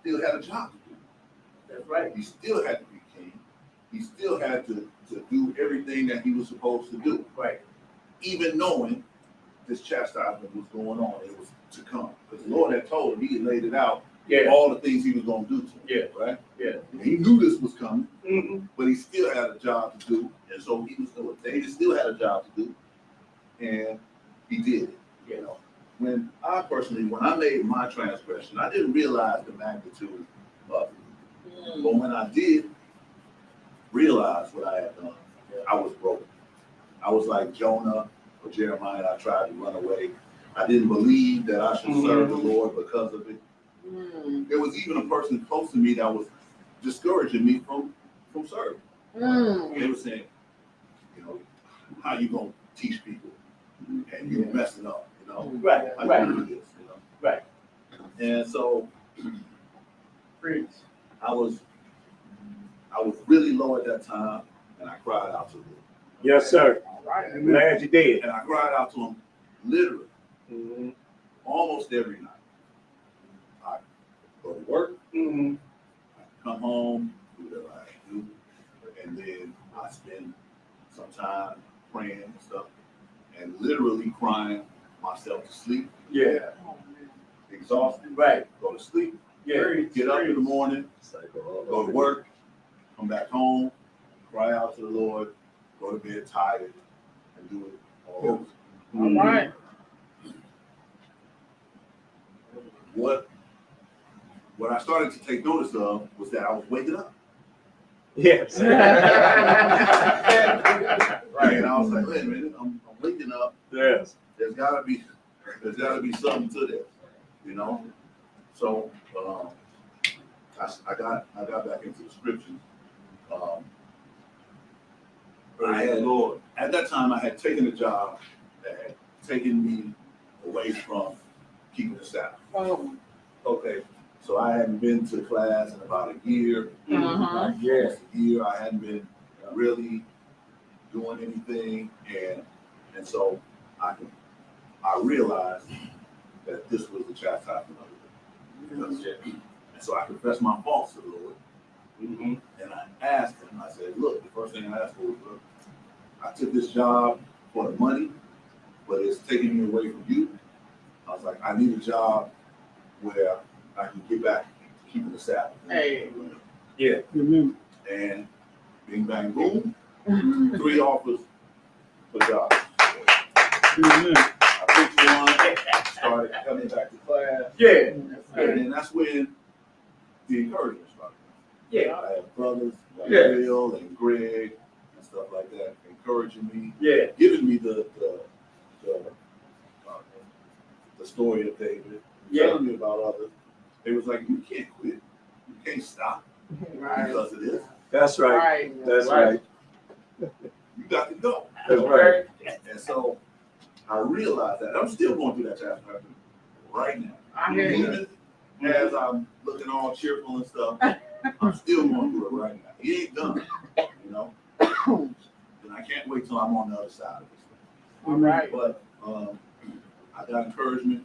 still had a job to do. That's right. He still had to be king. He still had to, to do everything that he was supposed to do, Right. Even knowing this chastisement was going on. It was to come. Because the Lord had told him, he had laid it out Yeah. all the things he was gonna do to him. Yeah. Right? Yeah. And he knew this was coming, Mm-hmm. but he still had a job to do, and so he was doing, David still had a job to do, and he did it, you know. When I personally, when I made my transgression, I didn't realize the magnitude of it. But when I did realize what I had done, I was broken. I was like Jonah or Jeremiah, I tried to run away. I didn't believe that I should serve the mm-hmm. Lord because of it. Mm. There was even a person close to me that was discouraging me from, from serving. Mm. They were saying, you know, how you gonna teach people and you're messing up, you know? Mm-hmm. Right, How right. you this, you know? Right. And so Preach. I was, I was really low at that time, and I cried out to the Lord. Yes, sir. Right. I'm glad you did. And I cried out to him literally Mhm. almost every night. I go to work, Mm-hmm. I come home, do whatever I do, and then I spend some time praying and stuff, and literally crying myself to sleep, Yeah. exhausted, Right. go to sleep, Yeah. get up in the morning, go to work, come back home, cry out to the Lord, go to bed tired, and do it all over. All right. What, what I started to take notice of was that I was waking up. Yes. Right. And I was like, wait a minute, I'm, I'm waking up. Yes. There's gotta be, there's gotta be something to this, you know? So, um, I, s- I got, I got back into the scriptures. Um, I had, Lord, at that time, I had taken a job that had taken me away from keeping the Sabbath. Okay, so I hadn't been to class in about a year. Uh-huh. Yeah. a year. I hadn't been really doing anything, and and so I can I realized that this was the chastisement of the Lord. And so I confessed my faults to the Lord, Mm-hmm. and I asked him. I said, "Look, the first thing I asked for was, look, I took this job for the money, but it's taking me away from you. I was like, I need a job where I can get back to keeping the Sabbath." Hey. Yeah. And bing bang boom, mm-hmm. three offers for jobs. I picked one, started coming back to class, Yeah. and then that's when the encouragement started. Yeah. I had brothers like Yeah. Bill and Greg and stuff like that encouraging me, Yeah. giving me the the the, uh, the story of David, Yeah. telling me about others. They was like, you can't quit, you can't stop Right. because of this. That's right. Right. That's right. You got to go. That's right. And so I realized that I'm still going through that chastisement right now. I hear you. As I'm looking all cheerful and stuff, I'm still going through it right now. He ain't done, you know? And I can't wait till I'm on the other side of this. All right. But um, I got encouragement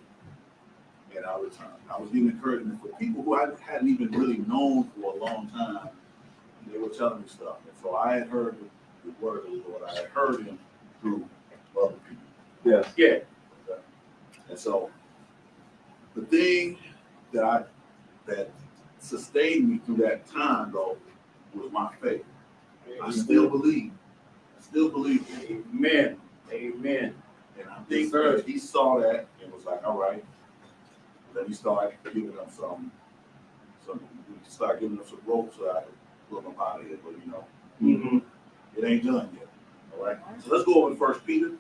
and I returned. I was getting encouragement for people who I hadn't even really known for a long time. And they were telling me stuff. And so I had heard the, the word of the Lord. I had heard him through other people. Yes. Yeah. And so the thing that I that sustained me through that time though was my faith. I still believe. Still believe. Amen. Amen. And I think that he saw that and was like, all right, let me start giving them some, some, start giving them some rope so I can pull them out of here. But you know, Mm-hmm. it ain't done yet. All right. So let's go over to First Peter.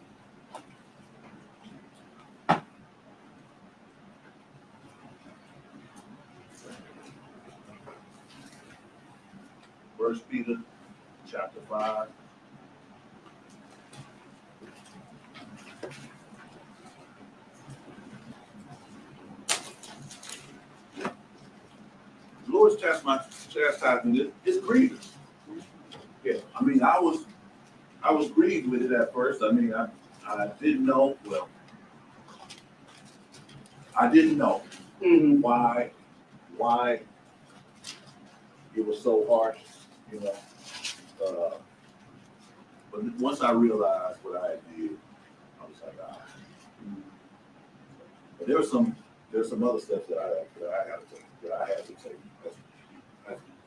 First Peter, chapter five. Lord's chastisement, chastisement is, is grievous. Yeah, I mean, I was, I was grieved with it at first. I mean, I, I didn't know, well, I didn't know Mm-hmm. why, why it was so harsh, you know. Uh, but once I realized what I had did, I was like, ah. But there were some, there's some other steps that I, that I have to take, that I have to take.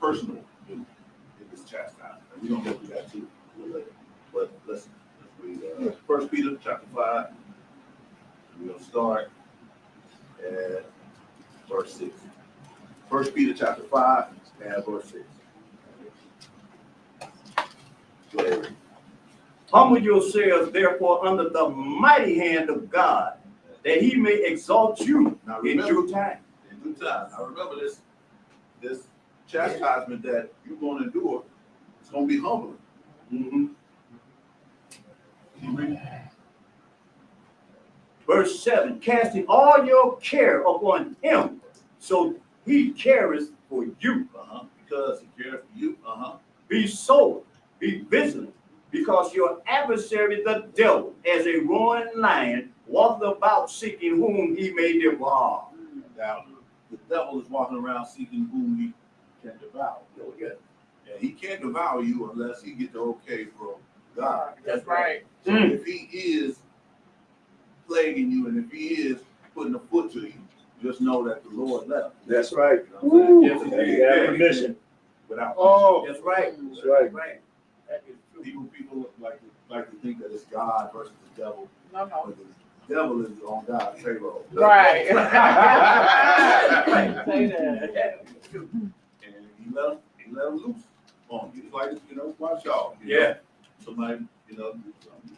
Personal in, this chastisement. And we don't go through that too. But let's, let's read, uh, First Peter chapter five. We're gonna start at verse six. First Peter chapter five and verse six. Go ahead. Humble yourselves therefore under the mighty hand of God, that he may exalt you Now in due time. in due time. Now remember this, this chastisement that you're gonna endure, it's gonna be humbling. Mhm. Verse seven, casting all your care upon him, so he cares for you. Uh-huh, because he cares for you, uh-huh. Be sober, be vigilant, because your adversary, the devil, as a roaring lion, walketh about seeking whom he may devour. Now, the devil is walking around seeking whom he can devour. And he can't devour you unless he get the okay from God. That's right. So Mm. if he is plaguing you and if he is putting a foot to you, just know that the Lord left. That's right. You know what Yes, You indeed. got permission. Without. Oh. That's right. That's right. Right. That is true. People, people like, to- like to think that it's God versus the devil, No, no. but the devil is on God's payroll. Right. Right. Say that. That is true. And he let them, he let him loose on you. It's like, you know, watch y'all. you know. Yeah. Somebody, you know,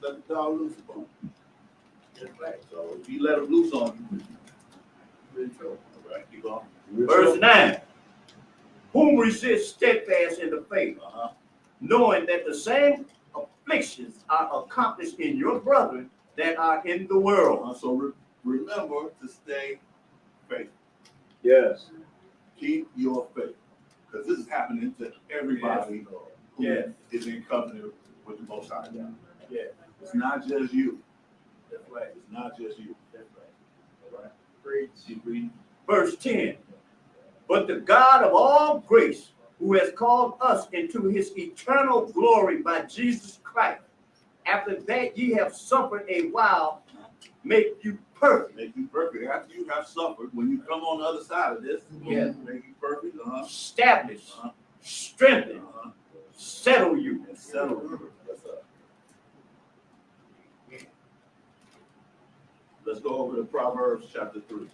let the dog loose upon you. That's right. So if he let him loose on you, you're in trouble. All right, keep on. Verse nine, whom resist steadfast in the faith, Uh-huh. knowing that the same afflictions are accomplished in your brethren that are in the world. Uh, So re- remember to stay faithful. Yes. Keep your faith. Because this is happening to everybody who is in covenant with the Most High God. Yeah. It's not just you. That's right. It's not just you. That's right. Right? Keep reading. Verse 10 But the God of all grace, who has called us into his eternal glory by Jesus Christ, after that ye have suffered a while, make you perfect. Make you perfect. After you have suffered, when you come on the other side of this, Yes. make you perfect. Uh-huh. Establish, Uh-huh. strengthen, Uh-huh. settle you. And settle you. Up. Let's go over to Proverbs chapter three.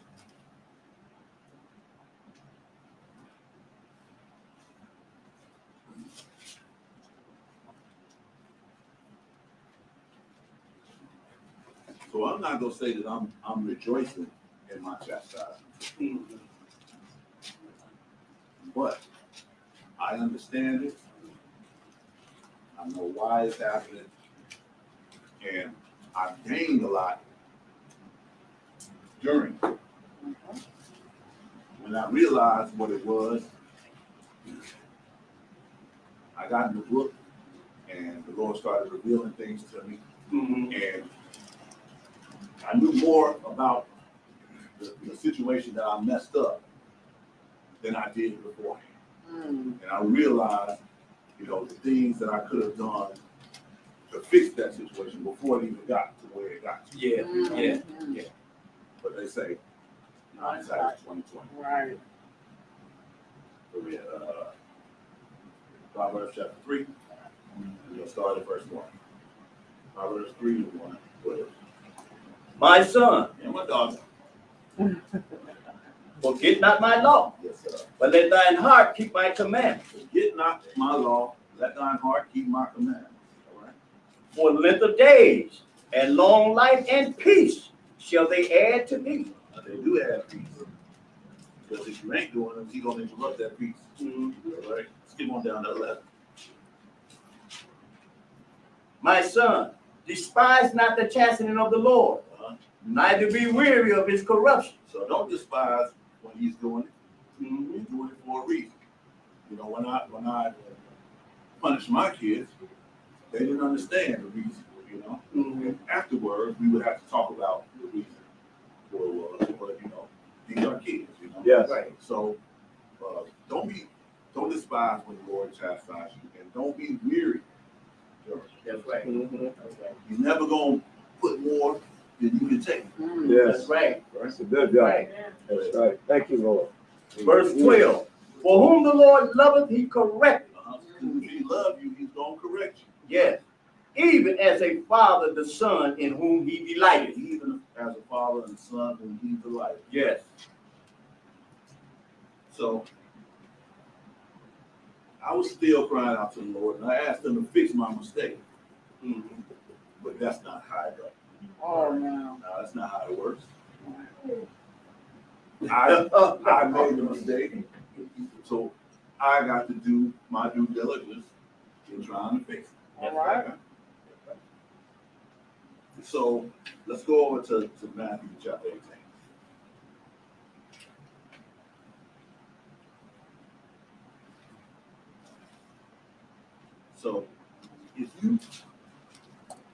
So I'm not gonna say that I'm, I'm rejoicing in my chastisement, but I understand it. I know why it's happening. And I've gained a lot during. When I realized what it was, I got in the book and the Lord started revealing things to me. Mhm. And I knew more about the, the situation that I messed up than I did beforehand. Mm. And I realized, you know, the things that I could have done to fix that situation before it even got to where it got to. Yeah, yeah. Mhm. But they say, hindsight is twenty twenty. Right. So we had, uh, Proverbs chapter three, and we'll start at verse one. Proverbs three and one, go ahead. My son, And my daughter, forget not my law, yes, sir. but let thine heart keep my commandments. Forget not my law, let thine heart keep my right? For length of days and long life and peace shall they add to me. Now, They do add peace. Because if you ain't doing them, he gonna interrupt that peace, mm-hmm. all right? Skip on down to eleven. My son, despise not the chastening of the Lord. Neither be weary of his corruption. So don't despise when he's doing it. Mhm. He's doing it for a reason. You know, when I when I punish my kids, they didn't understand the reason. You know, Mhm. and afterwards we would have to talk about the reason for uh, but you know these are kids. You know, Yes. Right. So uh, don't be don't despise when the Lord chastises you, and don't be weary. That's right. Mhm. That's right. He's never gonna put more then you can take it. Mm, Yes. That's right. That's a good job. Right. That's right. Thank you, Lord. Verse twelve, for whom the Lord loveth, he correcteth. Uh-huh. 'Cause If he love you, he's gonna correct you. Yes, even as a father the son in whom he delighted. Even as a father and son whom he delighted. Yes. So I was still crying out to the Lord and I asked him to fix my mistake. But that's not how it goes. Oh, no. No, that's not how it works. I, I made the mistake. So I got to do my due diligence in trying to fix it. All right. So let's go over to, to Matthew chapter eighteen. So if you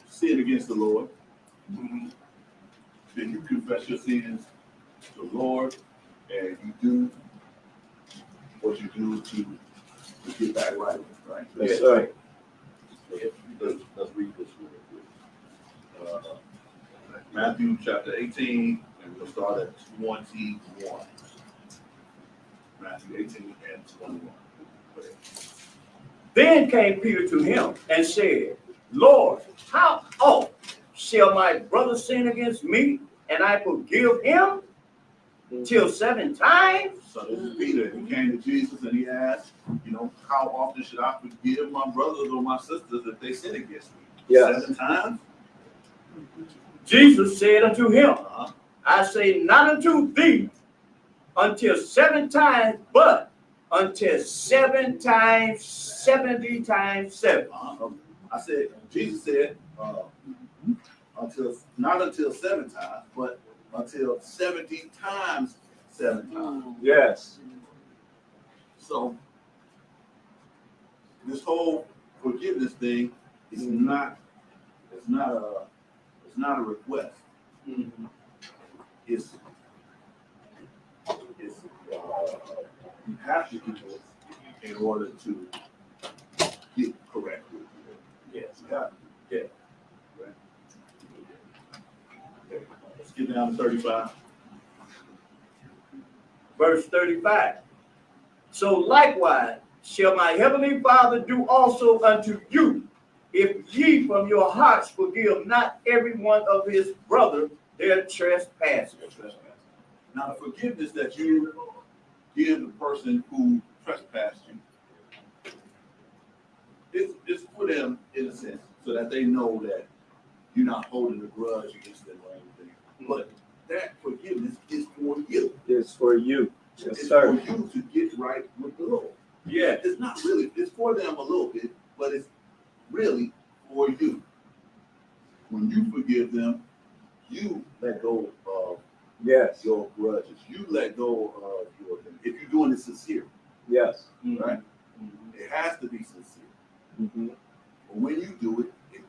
sin against the Lord, then you confess your sins to the Lord and you do what you do to, to get back right, right? Yes, sir. Let's, let's read this real quick. Uh, Matthew chapter eighteen, and we'll start at twenty-one. Matthew eighteen and twenty-one. Then came Peter to him and said, Lord, how oft shall my brother sin against me and I forgive him? Till seven times? So this is Peter, he came to Jesus and he asked, you know, how often should I forgive my brothers or my sisters if they sin against me? Yes. Seven times? Jesus said unto him, Uh-huh. I say not unto thee until seven times, but until seven times, seventy times seven. Uh-huh. I said, Jesus said, uh, until, not until seven times, but until seventy times seven times. Mm. Yes. So this whole forgiveness thing is not, it's not a, it's not a request. It's, it's, uh, you have to do it in order to get correct. Yes. You have to. Yeah. Right. Okay, Let's get down to thirty-five. Verse thirty-five. So likewise shall my heavenly Father do also unto you, if ye from your hearts forgive not every one of his brother their trespasses. Now, the forgiveness that you give the person who trespassed you, it's, it's for them in a sense, so that they know that you're not holding a grudge against them. But that forgiveness is for you. It's for you. Yes, It's for you to get right with the Lord. Yeah. It's not really, it's for them a little bit, but it's really for you. When you forgive them, you let go of Yes. your grudges. You let go of your, if you're doing it sincere, Yes. right? It has to be sincere. Mhm. But when you do it, it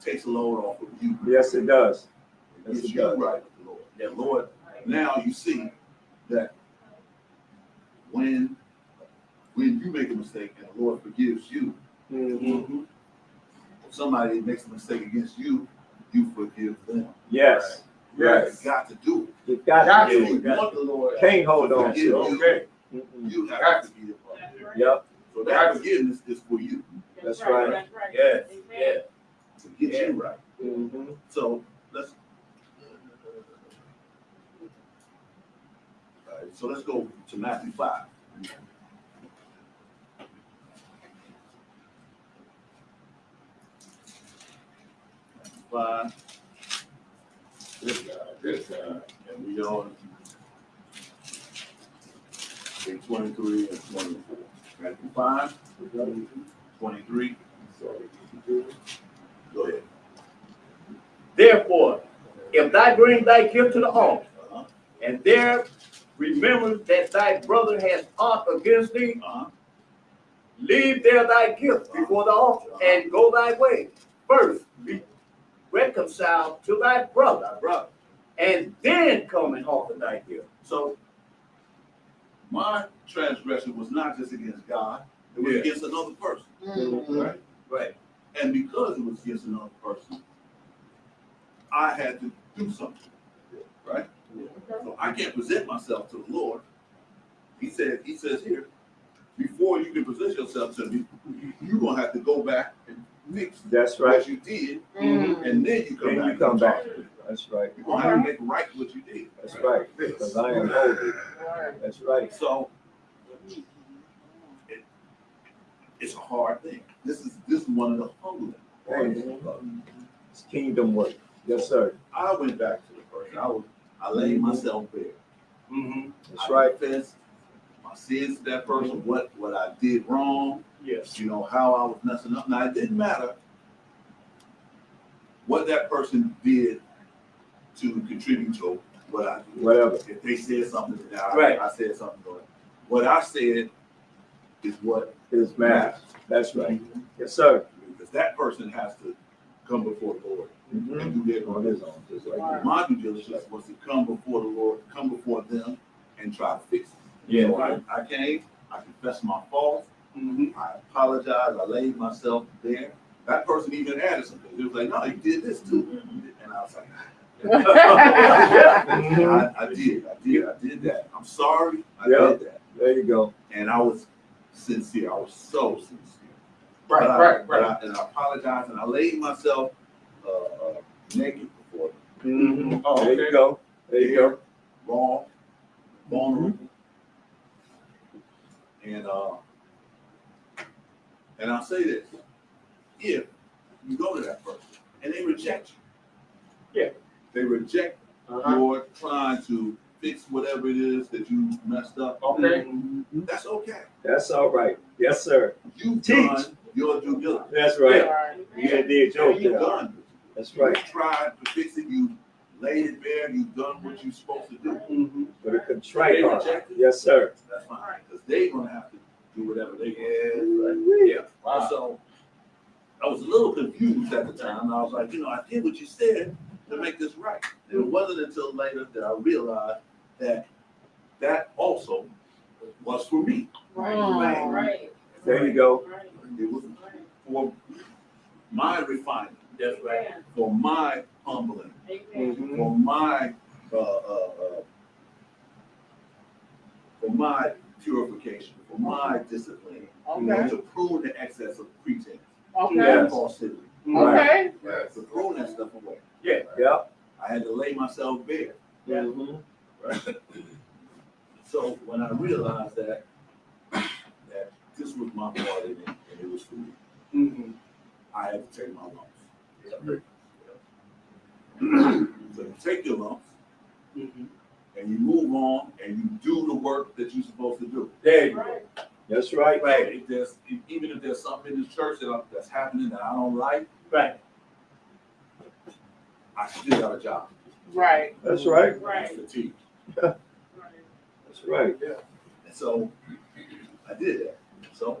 takes a load off of you. Yes, it does. It Yes, gets it you does. right with the Lord. Yeah, Lord, now you see that when, when you make a mistake and the Lord forgives you, Mhm. if somebody makes a mistake against you, you forgive them. Yes. You Yes. got to do You got Got to it. do If you it. want the Lord. Can't hold on to it. you, Okay. Mhm. You got to be forgive them. Yep. So that forgiveness is for you, That's right. That's right. Yes. Amen. Yes. to get you right. Mhm. So let's. All right, so let's go to Matthew five. Matthew Five. This guy, this guy, and we on. Page twenty-three and twenty-four. Matthew five, twenty-three. Go ahead. Therefore, if thou bring thy gift to the altar, Uh-huh, and there remember that thy brother has aught against thee, uh-huh. leave there thy gift before the altar, and go thy way. First, be reconciled to thy brother, Thy brother. and then come and offer thy gift. So my transgression was not just against God, it was Yeah. against another person. Mhm. Right? Right. And because it was against another person, I had to do something, right? So I can't present myself to the Lord. He said, he says here, before you can present yourself to me, you're gonna have to go back and fix That's right. what you did, Mm. and then you come Then back. you come back. talk to me. That's right. You're gonna have to make right what you did. That's right. Because I am holy. That's right. So it, it's a hard thing. This is this is one of the humbling. parts. It's kingdom work. Yes, sir. I went back to the person. I was I laid myself bare. Mm-hmm. That's I right. confessed my sins to that person, what what I did wrong, Yes. you know, how I was messing up. Now it didn't matter what that person did to contribute to what I did. Whatever. If they said something, now Right. I, I said something. to it. What I said is what Is matters. That's right. Yes, sir. Because that person has to come before the Lord Mhm. and do that On part. his own. Just like that. My due diligence was to come before the Lord, come before them and try to fix it. Yeah. So I, I came, I confessed my fault, Mm-hmm. I apologized, I laid myself there. That person even added something. He was like, no, you did this too. And I was like, I, I did, I did, I did that. I'm sorry, I Yeah. did that. There you go. And I was sincere, I was so sincere. Right, But right, but right. I- And I apologize, and I laid myself, uh, uh, naked before them. Mhm. Oh, There you go. There you go. Raw, vulnerable. And, uh, and I'll say this, if you go to that person and they reject you. Yeah. They reject Uh-huh. your trying to fix whatever it is that you messed up, Okay. that's okay. That's all right. Yes, sir. You've Teach. done your due diligence. That's right. Right. You done did your You've job. done. That's right. You tried to fix it, you laid it bare, you've done what you're supposed to do. Mm-hmm. With a contrite They heart. reject it. Yes, sir. That's fine, because they're gonna have to do whatever they Yeah. want. Yeah. And so, I was a little confused at the time, I was like, you know, I did what you said to make this right. And it wasn't until later that I realized that that also was for me. Right. Right. There you go. It was for my refining. That's right. for my humbling, Amen. For my, uh, uh, uh, for my purification, for my discipline, Okay. to prune the excess of pretense, Okay. Yeah. and falsity, Okay. to throw that stuff away. Yeah. Yep. I had to lay myself bare. Mm-hmm. Right? So when I realized that, that this was my part in it, and it was for me, Mm-hmm. I had to take my lumps. So you take your lumps, Mm-hmm. and you move on, and you do the work that you're supposed to do. There you go. Right. That's right. Right. If there's, if- even if there's something in the church that, I- that's happening that I don't like, Right. I still got a job. Right. That's right. Right. To teach. Right. That's right. Yeah. And so I did that. So,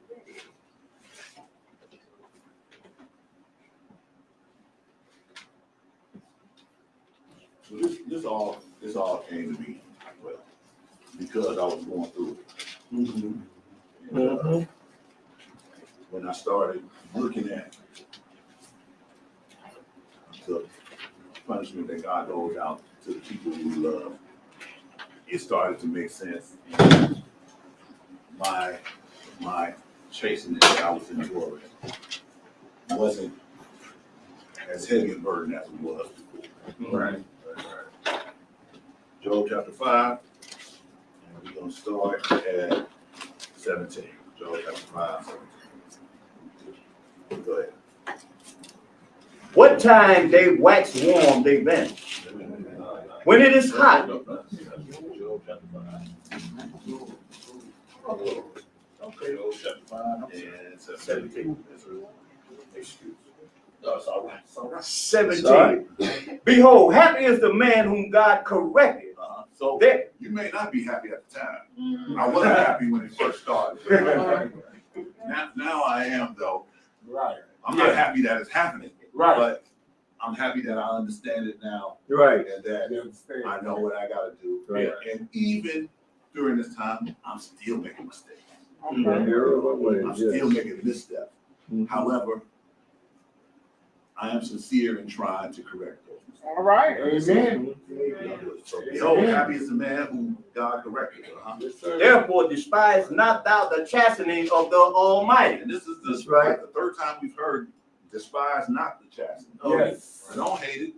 So this, this all, this all came to me, well, because I was going through it. And, uh, Mhm. When I started looking at the punishment that God goes out to the people we love, it started to make sense. My, my chastening that I was enduring wasn't as heavy a burden as it was before. Right. Job chapter five, and we're gonna start at seventeen. Job chapter five, seventeen. Go ahead. What time they wax warm, they vanish. When it is hot, Job chapter five. Okay, Job chapter five and seventeen. Excuse. No, it's all right, it's all right. seventeen. Behold, happy is the man whom God corrected, So there, You may not be happy at the time. Mhm. I wasn't happy when it first started. Now, now I am though. Right. I'm not happy that it's happening, Right. but I'm happy that I understand it now Right. and that I know what I gotta do. Right. And even during this time, I'm still making mistakes. Okay. I'm still making missteps. Mhm. However, I am sincere in trying to correct those. All right. Amen. So behold, happy is the man who God corrected. uh-huh. Yes, therefore despise not thou the chastening of the Almighty. And this is the, right. like the third time we've heard, despise not the chastening. Yes. And don't hate it.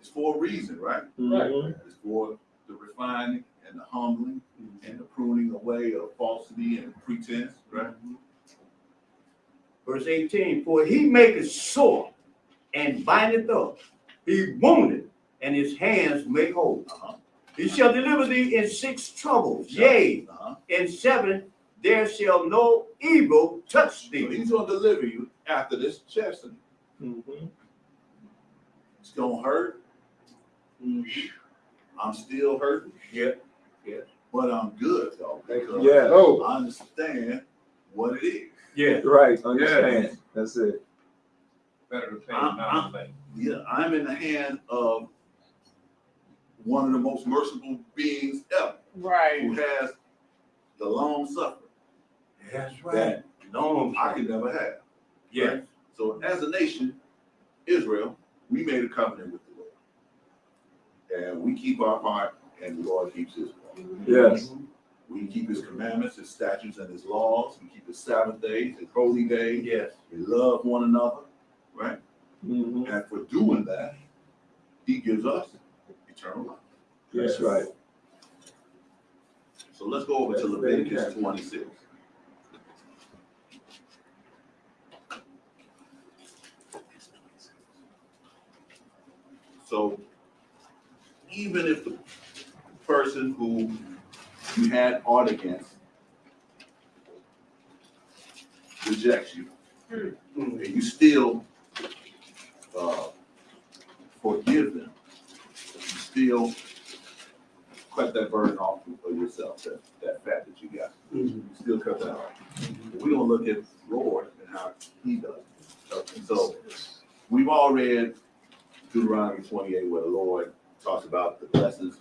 It's for a reason, right? Mhm. It's for the refining and the humbling and the pruning away of falsity and pretense, right? Verse 18, for he maketh sore and bindeth up. He wounded and his hands make whole. Uh-huh. He shall deliver thee in six troubles. Yea, Uh-huh. in seven there shall no evil touch So thee. he's gonna deliver you after this chastening. Mhm. It's gonna hurt. I'm still hurting, Yeah. Yeah. but I'm good though, because Yeah. Oh. I understand what it is. Yeah. Right. Understand. That's it. Better to pay I'm- than not to pay. Yeah, I'm in the hand of one of the most merciful beings ever, Right. who has the long suffering That's right. that Long. I could never have. Yeah. So as a nation, Israel, we made a covenant with the Lord. And we keep our part and the Lord keeps his part. Yes. We keep his commandments, his statutes, and his laws. We keep his Sabbath days, his holy days. Yes. We love one another, right? Mhm. And for doing that, he gives us eternal life. That's right. So let's go over to Leviticus twenty-six. So even if the person who you had art against rejects you, and you still uh, forgive them, you still cut that burden off of yourself, that, that fat that you got. You still cut that off. We're gonna look at Lord and how he does. it. So we've all read Deuteronomy twenty-eight where the Lord talks about the blessings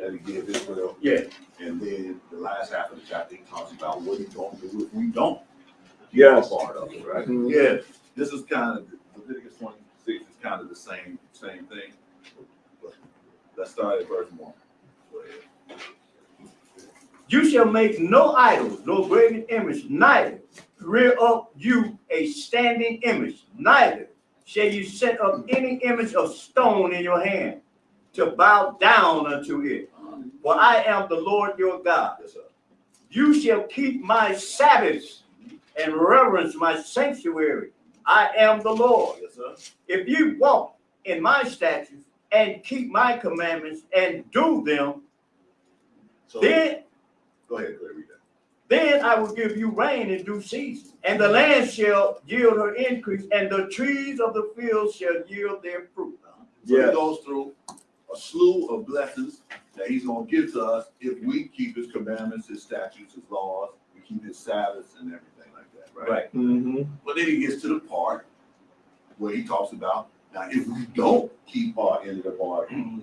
that he gave Israel. Yeah. And then the last half of the chapter, he talks about what he's gonna do if we don't. Yes. Part of it, right? Mhm. Yes. This is kind of, Leviticus twenty-six is kind of the same, same thing. But Let's start at verse one. You shall make no idols, no graven image, neither rear up you a standing image, neither shall you set up any image of stone in your hand to bow down unto it. For I am the Lord your God. Yes, sir. You shall keep my Sabbaths and reverence my sanctuary. I am the Lord. Yes, sir. If you walk in my statutes and keep my commandments and do them, So, then go ahead, go ahead, read that. Then I will give you rain in due season, and the land shall yield her increase, and the trees of the field shall yield their fruit. So Yes. he goes through a slew of blessings that he's gonna give to us if we keep his commandments, his statutes, his laws, we keep his Sabbaths and everything like that, right? Mhm. But then he gets to the part where he talks about, now if we don't keep our end of the bargain,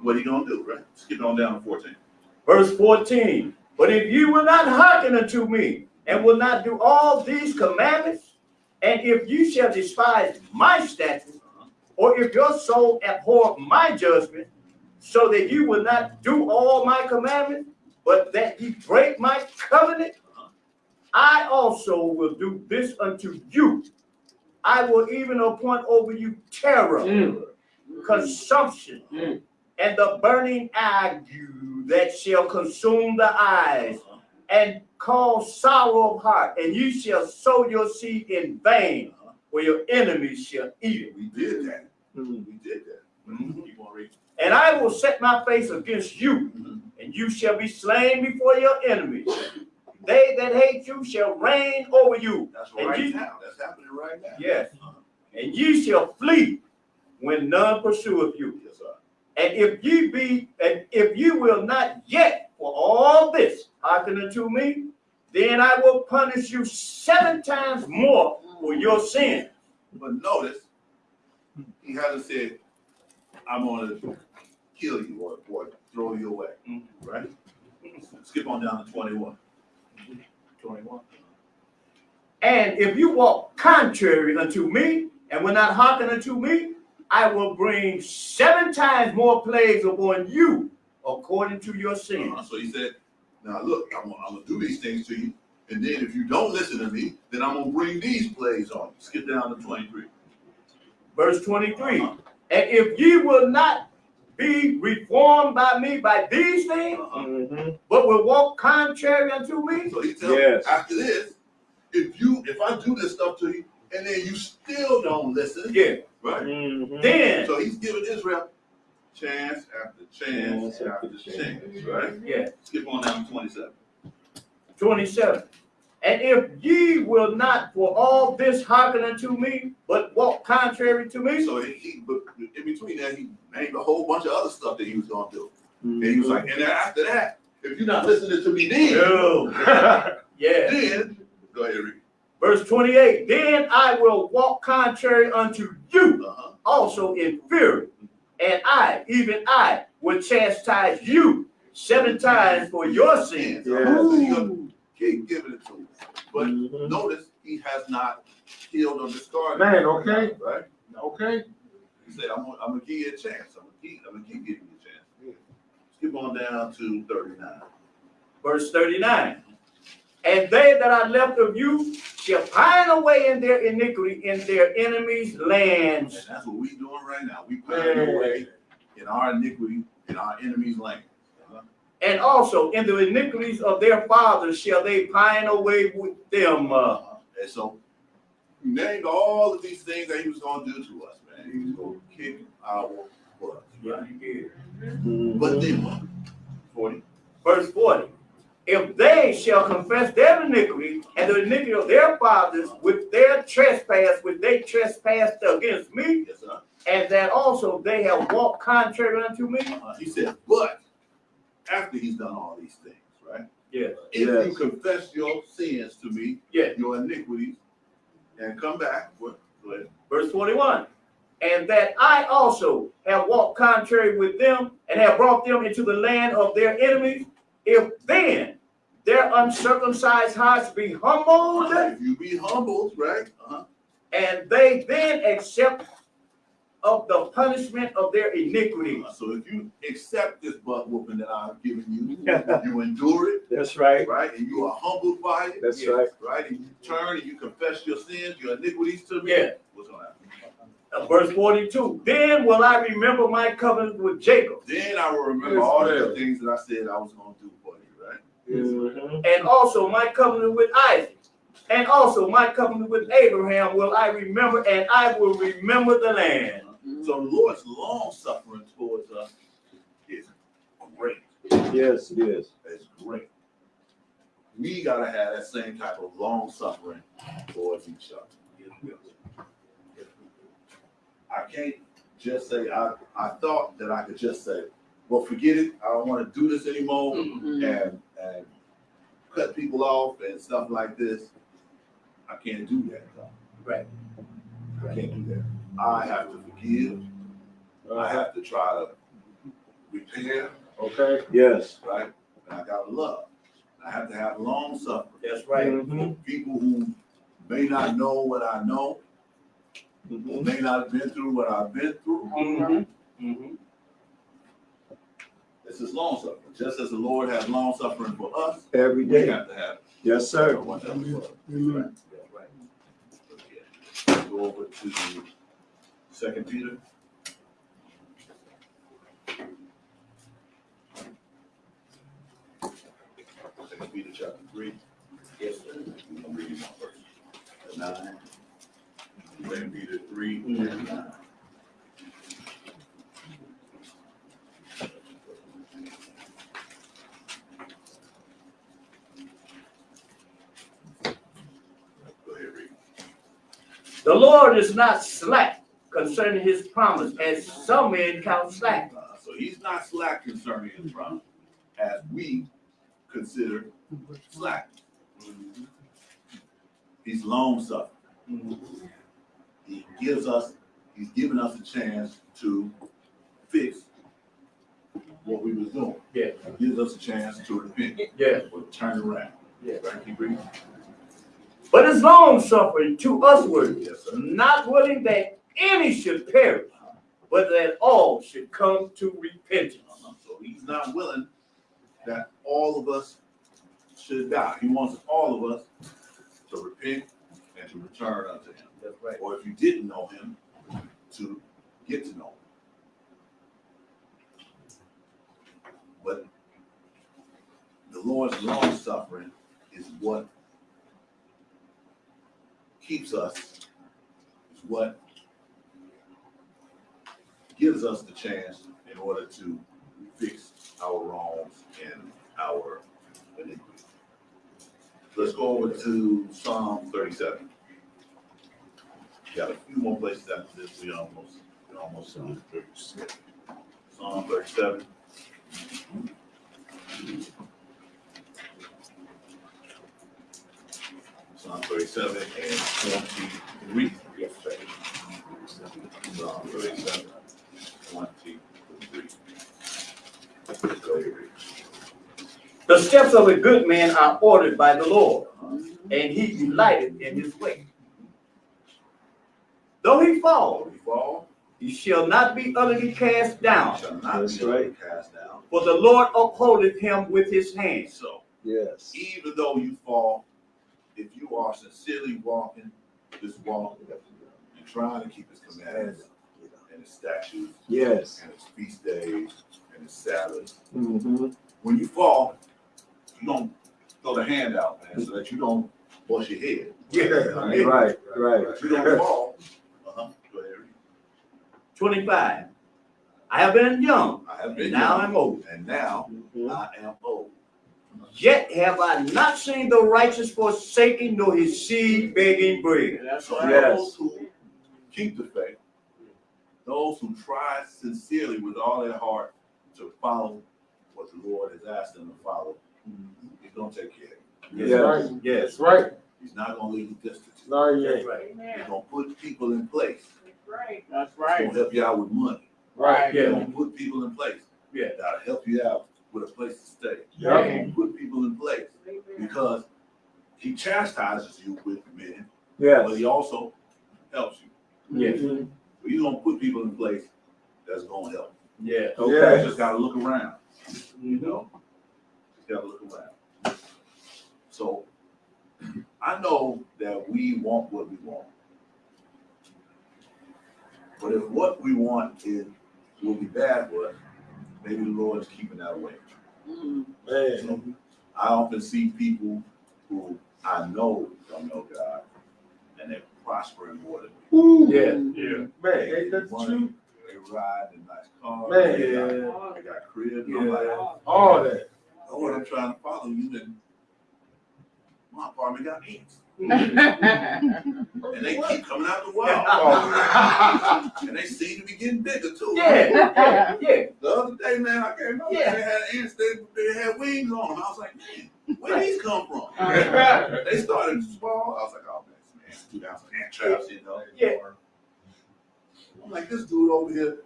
what are you gonna do, right? Skip on down to fourteen. Verse 14. But if you will not hearken unto me, and will not do all these commandments, and if you shall despise my statutes, or if your soul abhor my judgment, so that you will not do all my commandments, but that ye break my covenant, I also will do this unto you. I will even appoint over you terror, Mm. consumption, Mm. and the burning ague that shall consume the eyes, and cause sorrow of heart, and you shall sow your seed in vain, for your enemies shall eat it. We did that, Mhm. we did that. You wanna? And I will set my face against you, Mhm. and you shall be slain before your enemies. They that hate you shall reign over you. That's And right you- now, that's happening right now. Yes. And ye shall flee when none pursueth you. Yes, sir. And if ye be, and if you will not yet for all this hearken unto me, then I will punish you seven times more for your sin. But notice, he hasn't said, I'm gonna kill you or, or throw you away, Mhm. right? Skip on down to twenty-one. Twenty-one. And if you walk contrary unto me and will not hearken unto me, I will bring seven times more plagues upon you according to your sin. Uh, So he said, now look, I'm, gonna- I'm gonna do these things to you, and then if you don't listen to me, then I'm gonna bring these plagues on you. Skip down to twenty-three. Verse 23. And if ye will not be reformed by me by these things, Uh-huh. Mm-hmm. but will walk contrary unto me, So he tells, Yes. after this, if you, if I do this stuff to you, and then you still don't listen, yeah, right? Mm-hmm. then, So he's giving Israel chance after chance Chance after after chance, right? yeah, Skip on down to twenty-seven. 27. And if ye will not for all this hearken unto me, but walk contrary to me, So he, but in between that, he named a whole bunch of other stuff that he was gonna do. And Mm-hmm. he was like, and then after that, if you're not listening to me then, no, yeah. then, go ahead, read. Verse 28. Then I will walk contrary unto you Uh-huh. also in fury, and I, even I, will chastise you seven times for your sins. So Yes. he's gonna keep giving it to him. But Mhm. notice, he has not killed or discarded. Man, okay, Right? okay. He said, I'm gonna, I'm gonna give you a chance. I'm gonna keep, I'm gonna keep giving you a chance. Skip on down to thirty-nine. Verse 39. And they that are left of you shall pine away in their iniquity in their enemies' And lands. that's what we're doing right now. We pining away in our iniquity, in our enemies' land. And also in the iniquities of their fathers shall they pine away with them. Uh. And so, he named all of these things that he was gonna do to us, man. He was gonna kick our butt. yeah, did. Mm-hmm. But then what? Forty. Verse 40. If they shall confess their iniquity and the iniquity of their fathers with their trespass, which they trespassed against me, Yes, and that also they have walked contrary unto me, Uh, he said, but after he's done all these things, right? Yeah. If Yes. you confess your sins to me, Yeah. your iniquities, and come back, what? Verse 21. and that I also have walked contrary with them and have brought them into the land of their enemies, if then their uncircumcised hearts be humbled, If you be humbled, right? Uh-huh. and they then accept of the punishment of their iniquity. So if you accept this butt whooping that I've given you, you endure it, That's right. right? And you are humbled by it, That's Yeah. right. right? And you turn and you confess your sins, your iniquities to me. Yeah. What's gonna happen? Uh, Verse 42, then will I remember my covenant with Jacob, Then I will remember Yes, all the things that I said I was gonna do for you, right? Mhm. and also my covenant with Isaac, and also my covenant with Abraham will I remember, and I will remember the land. So the Lord's long suffering towards us is great. Yes, it is. It's great. We gotta have that same type of long suffering towards each other. I can't just say, I, I thought that I could just say, well, forget it, I don't wanna do this anymore, mm-hmm. and, and cut people off and stuff like this. I can't do that, though. Right. I can't do that. I have to forgive, I have to try to repair, Okay. Yes. right? And I gotta love. I have to have long suffering. That's right. Mhm. People who may not know what I know, who Mhm. may not have been through what I've been through. Mhm. Mhm. This is long suffering. Just as the Lord has long suffering for us, Every we have to have It. Yes, so sir. much of it for us. Amen. Go over to Second Peter. Second Peter chapter three. Yes, sir. We're gonna read one verse. Nine. Second Peter three and nine. Go ahead, read. The Lord is not slack concerning his promise, as some men count slack, Uh, So he's not slack concerning his promise, as we consider slack. He's long suffering. He gives us, he's given us a chance to fix what we was doing. Yeah. He Gives us a chance to repent, Yeah. or turn around. Yeah. Right, keep reading. But it's long suffering to usward, Yes, not willing that any should perish, but that all should come to repentance. Uh-huh. So he's not willing that all of us should die. He wants all of us to repent and to return unto him. That's right. Or if you didn't know him, to get to know him. But the Lord's long suffering is what keeps us, is what gives us the chance in order to fix our wrongs and our iniquities. Let's go over to Psalm 37. We got a few more places after this. We almost we almost Psalm 37. Psalm 37. Psalm 37 and 23. Yes, Psalm 37. The steps of a good man are ordered by the Lord, and he delighteth in his way. Though he fall, he fall, he shall not be utterly cast down. Cast down. For the Lord upholdeth him with his hand. So, yes. Even though you fall, if you are sincerely walking this walk and trying to keep his commandments, his statutes Yes. and his feast days and his Sabbaths, Mm-hmm. when you fall, you don't throw the hand out, man, so that you don't bust your head. Yeah. Right, right. If you don't fall, uh-huh, go ahead. Twenty-five. I have been young, I have and been now young, I'm old. and now Mhm. I am old. Yet have I not seen the righteous forsaken, nor his seed begging bread. So Yes. those who keep the faith, those who try sincerely with all their heart to follow what the Lord has asked them to follow, He's gonna take care of you. Yes. Yes. That's right. He's not gonna leave you destitute. Not That's yet. right. He's gonna put people in place. That's Right. That's He's gonna help you out with money. Right. He's Yeah. gonna put people in place. Yeah. That'll help you out with a place to stay. He's Yeah. gonna put people in place because he chastises you with men, Yes. but he also helps you. Yes. Mhm. But he's gonna put people in place that's gonna help. Yeah. You Okay. just gotta look around, you mm-hmm. know? Just gotta look around. So, I know that we want what we want. But if what we want is, will be bad for us, maybe the Lord is keeping that away. Man. So, I often see people who I know don't know God, and they're prospering more than me. Yeah. Yeah. Man, ain't that the Money, truth? They ride in nice cars, Man. they got, they got cribs, I'm like, All that. Lord, I'm trying to follow you, and my apartment got ants, and they keep coming out the wall, oh, and they seem to be getting bigger too. Yeah. Yeah. Yeah. The other day, man, I came over, Yeah. they had ants, they, they had wings on them. I was like, man, where these come from? They started small. I was like, oh man, some ants, two down traps, you know. Yeah. I'm like, this dude over here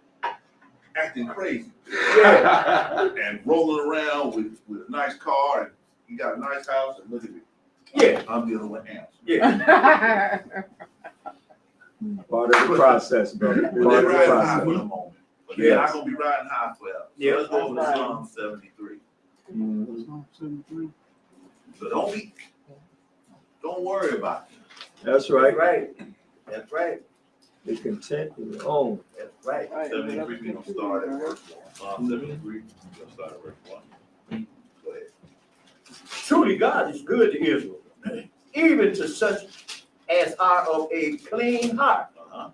acting crazy Yeah. and rolling around with, with a nice car and he got a nice house and look at me. Yeah. I'm dealing with ants. Yeah. Part of the process, brother. Part of the riding high for the process. moment, but they're not gonna be riding high forever. So Yeah, let's go that's to right. Psalm seventy-three. Mhm. So don't be, don't worry about it. That's That's right. right. That's right. Be content in your own. That's right. Seventy-three, we gonna start at verse one. Psalm seventy-three, we gonna start at verse one. Go ahead. Truly, God is good to Israel, even to such as are of a clean heart. Uh-huh.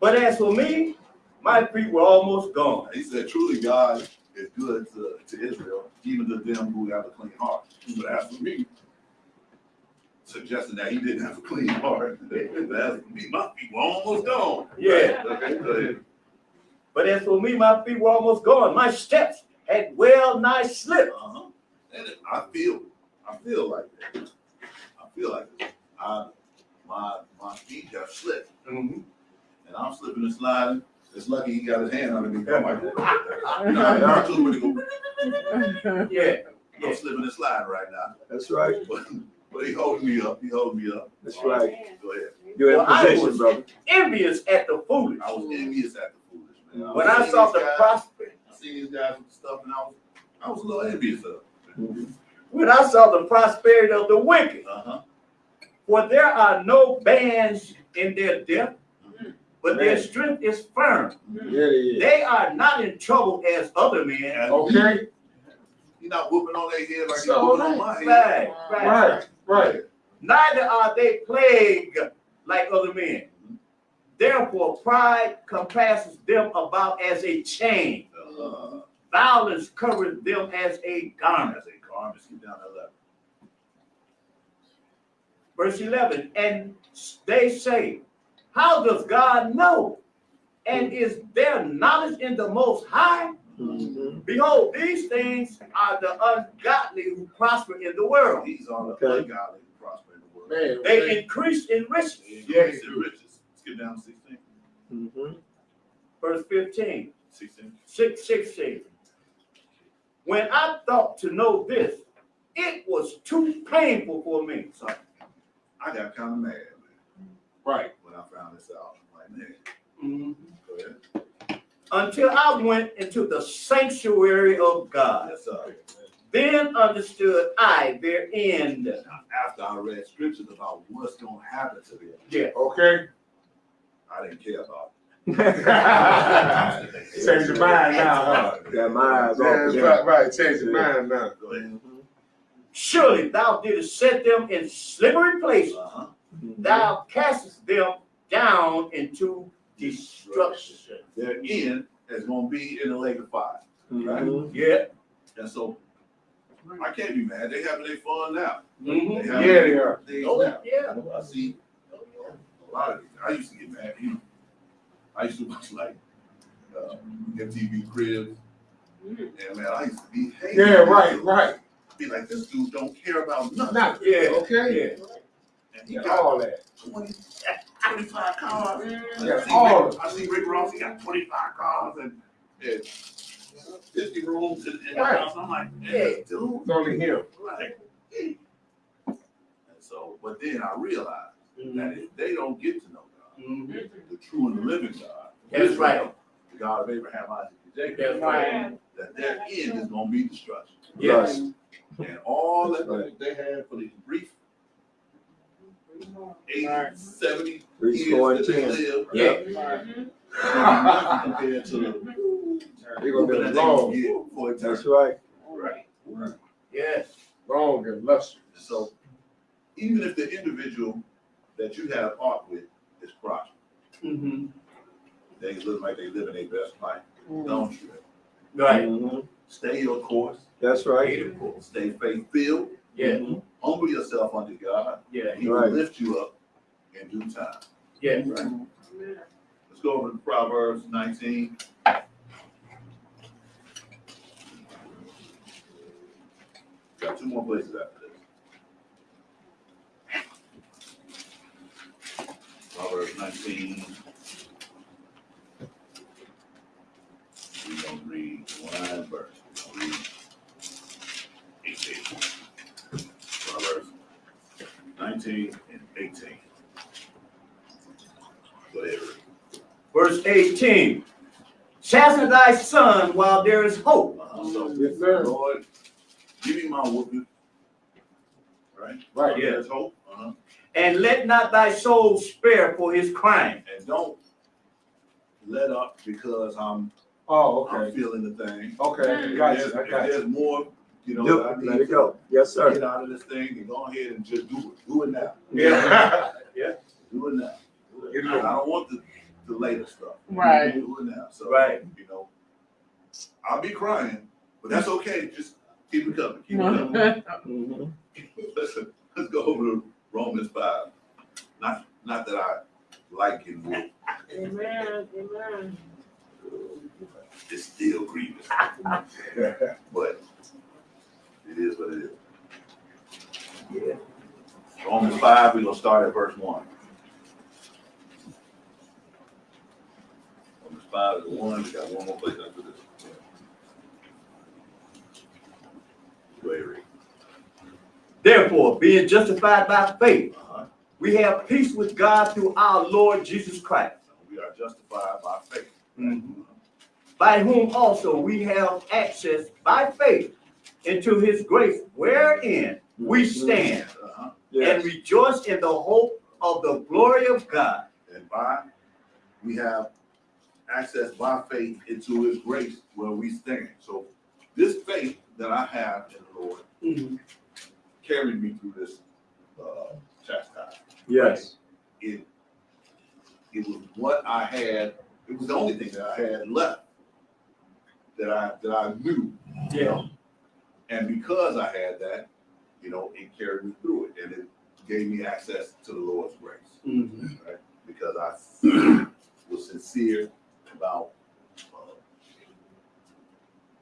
But as for me, my feet were almost gone. He said, truly God is good to, to Israel, even to them who have a clean heart. But as for me, suggesting that he didn't have a clean heart, but as for me, my feet were almost gone. Yeah. Okay. But as for me, my feet were almost gone. My steps had well nigh slipped. Uh-huh. And I feel, I feel like that. I feel like that. I, my, my feet have slipped mm Mhm. and I'm slipping and sliding. It's lucky he got his hand underneath my microphone. You know, I'm too really go- Yeah, I'm slipping and sliding right now. That's right. But, but he holding me up. He holding me up. That's right. Go ahead. You're in Well, I was- brother. envious at the foolish. I was envious at the foolish, man. When I seen saw the guys- prosper, I seen these guys with stuff and I was, I was a little envious of them. Mm-hmm. when I saw the prosperity of the wicked, Uh-huh. for there are no bands in their depth, mm-hmm. but their strength is firm. Mm-hmm. Yeah, it is. They are not in trouble as other men. Okay, You're not whooping on their head like So you're whooping on my head. Right, right. right, right. Neither are they plagued like other men. Therefore, pride compasses them about as a chain. Uh, Violence covers them as a garment. as a garment, skip down that level. Verse 11, and they say, How does God know? And is there knowledge in the Most High? Mhm. Behold, these things are the ungodly who prosper in the world. These are the Okay. ungodly who prosper in the world. Man, They man. increase in riches. Yes, in riches. Let's get down to sixteen. Mm -hmm. Verse 15, Sixteen. 6, 16. When I thought to know this, it was too painful for me. So I got kind of mad, man, Right. when I found this out. I'm like, man, Mhm. go ahead. Until I went into the sanctuary of God. Yes, sir. Then understood I their end. Now, After I read scriptures about what's gonna happen to them, Yeah. Okay. I didn't care about it. Change your mind now, huh? Got my eyes Yeah, off right, right. Change your mind now. Go ahead. Mhm. Surely thou didst set them in slippery places. Uh-huh. Mhm. Thou castest them down into destruction. Their end is gonna be in the lake of fire. Mhm. Yeah. And so I can't be mad. They having their fun now. They Mhm. having Yeah, they are. things Oh, now. yeah. I see a lot of these. I used to get mad. You know, I used to watch like uh, MTV Cribs, and man, I used to be hating. Yeah, right, right. Be like, this dude don't care about nothing. Now, Yeah. okay. Yeah. And he Yeah, got all that. 20, 25 cars. And Yeah, I, see all Rick, I see Rick Ross, he got 25 cars and, and 50 rooms in, in the house. I'm like, Yeah. hey, dude. It's only him. Like, and so, but then I realized that Mhm. if they don't get to know God, Mhm. the true and the living God, That's Israel, right. the God of Abraham, Isaac, and Jacob, That's right. that their end is gonna be destruction. Yes. And all that Right. they had for these brief 80, Right. 70 Three years score and that they ten. lived, Yeah. compared to the They're gonna be they long, for That's eternity. right. Right. Yes. long and lustrous. So even if the individual that you have art with is prosperous, Mhm. they look like they living their best life, don't you? Right. Mhm. Stay your course, That's right. Beautiful. stay faith filled, Yeah. Mhm. Humble yourself under God, Yeah. and He will lift you up in due time. Yeah. Right. Let's go over to Proverbs nineteen. Got two more places after this. Proverbs nineteen. We're gonna read one verse, 17 and 18. Whatever. Verse 18. Chasten thy son while there is hope. Uh so, yes, sir. Lord, give me my whooping. Right? Right. Yeah. There's hope. Uh -huh. And let not thy soul spare for his crime. And don't let up because I'm Oh, okay. I'm feeling the thing. Okay, mm. gotcha. If there's, I got if there's more you know, Do that I it. need Let it go. Yes, sir. get out of this thing, and go ahead and just do it. Do it now. Yeah. yeah. Do it now. Get it I don't want the, the later stuff. Right. Do it now. So, Right. you know, I'll be crying, but that's okay. Just keep it coming. Keep it coming. Mhm. Listen, let's go over to Romans five. Not, not that I like it, but Amen, amen. it's still grievous. But it is what it is. Yeah. Romans five, we're gonna start at verse one. Romans five is one, we got one more place after this. Therefore, being justified by faith, Uh-huh. we have peace with God through our Lord Jesus Christ, We are justified by faith. by whom also we have access by faith into his grace, wherein we stand Uh-huh. and rejoice in the hope of the glory of God. And by, we have access by faith into his grace where we stand. So this faith that I have in the Lord carried me through this, uh, chastisement. Yes. It, it was what I had, it was the only thing that I had left that I, that I knew. you know. And because I had that, you know, it carried me through it and it gave me access to the Lord's grace Mhm. because I was sincere about uh,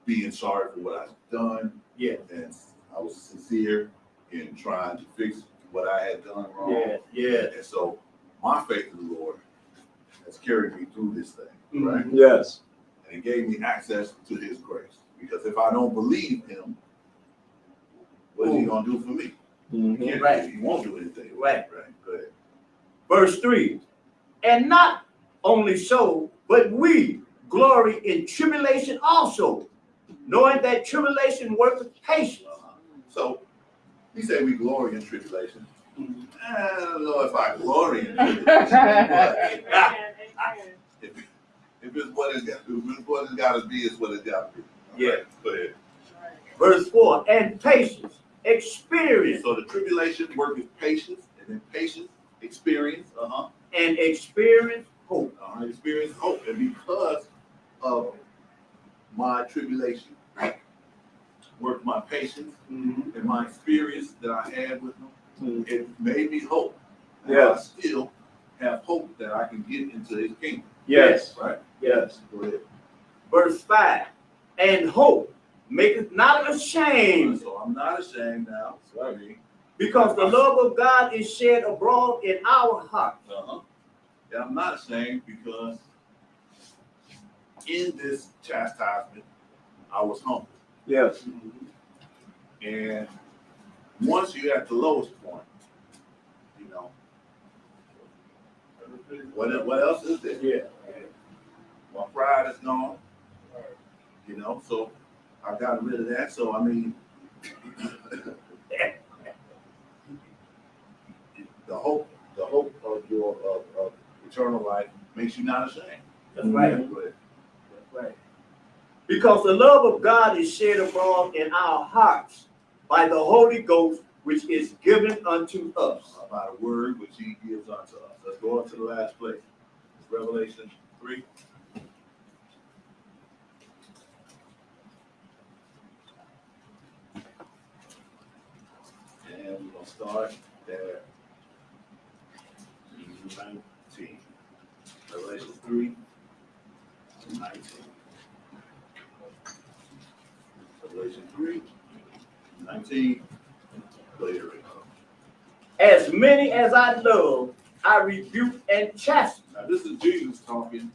being sorry for what I've done, Yeah, and I was sincere in trying to fix what I had done wrong. yeah, yeah. And so my faith in the Lord has carried me through this thing, right? Yes. And it gave me access to His grace. Because if I don't believe Him, what is He gonna do for me? He Mhm. can't- Right. He won't do anything. Right. Right. Go ahead. Verse three, and not only so, but we glory in tribulation also, knowing that tribulation worketh patience. Uh-huh. So, he said we glory in tribulation. I don't know if I glory in tribulation. If, if it's what it's got, if it's what it's gotta be, it's what it's gotta be. All Yeah. right, Go ahead. Verse four, and patience, experience, So the tribulation work is patience, and then patience, experience, uh-huh, and experience hope. uh-huh, experience hope. And because of my tribulation, worked my patience and my experience that I had with him, Mhm. it made me hope. And Yes. I still have hope that I can get into his kingdom, Yes. right? Yes. Go ahead. Verse five, and hope maketh not ashamed, So I'm not ashamed now, so I mean, because the love of God is shed abroad in our hearts. uh-huh. And I'm not ashamed because in this chastisement, I was humble. Yes. And once you're at the lowest point, you know, what, what else is there? Yeah. My pride is gone. You know, so I got rid of that. So I mean, the hope, the hope of your of, of eternal life makes you not ashamed. That's right. Go ahead. That's right. Because the love of God is shed abroad in our hearts by the Holy Ghost, which is given unto us. Uh, by the word which He gives unto us. Let's go on to the last place. Revelation three. And we're gonna start at nineteen. Revelation three, nineteen. Revelation three, nineteen. Ahead, As many as I love, I rebuke and chasten. Now, this is Jesus talking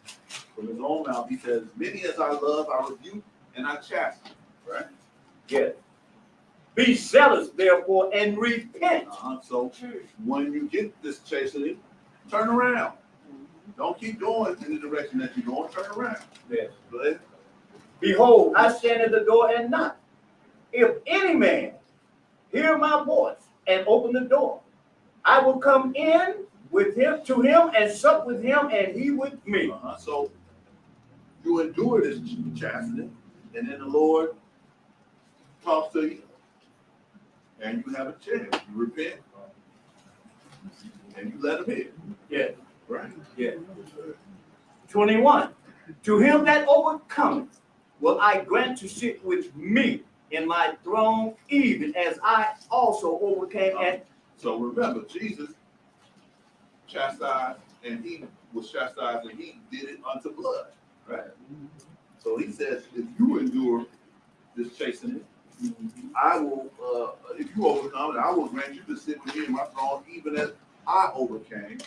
from his own mouth. He says, Many as I love, I rebuke and I chasten. Right? Yes. Be zealous, therefore, and repent. Uh-huh. So when you get this chastening, turn around. Don't keep going in the direction that you're going. Turn around. Yes. Ahead. Behold, I stand at the door and knock. If any man hear my voice and open the door, I will come in with him to him and sup with him and he with me. Uh-huh. So you endure this chastening, and then the Lord talks to you, and you have a chance. You repent, and you let him in. Yeah. Right? Yeah. 21. To him that overcometh will I grant to sit with me in my throne, even as I also overcame and So remember, Jesus chastised, and he was chastised, and he did it unto blood. Right. So he says, if you endure this chastening, I will, uh, if you overcome I will grant you to sit with me in my throne, even as I overcame.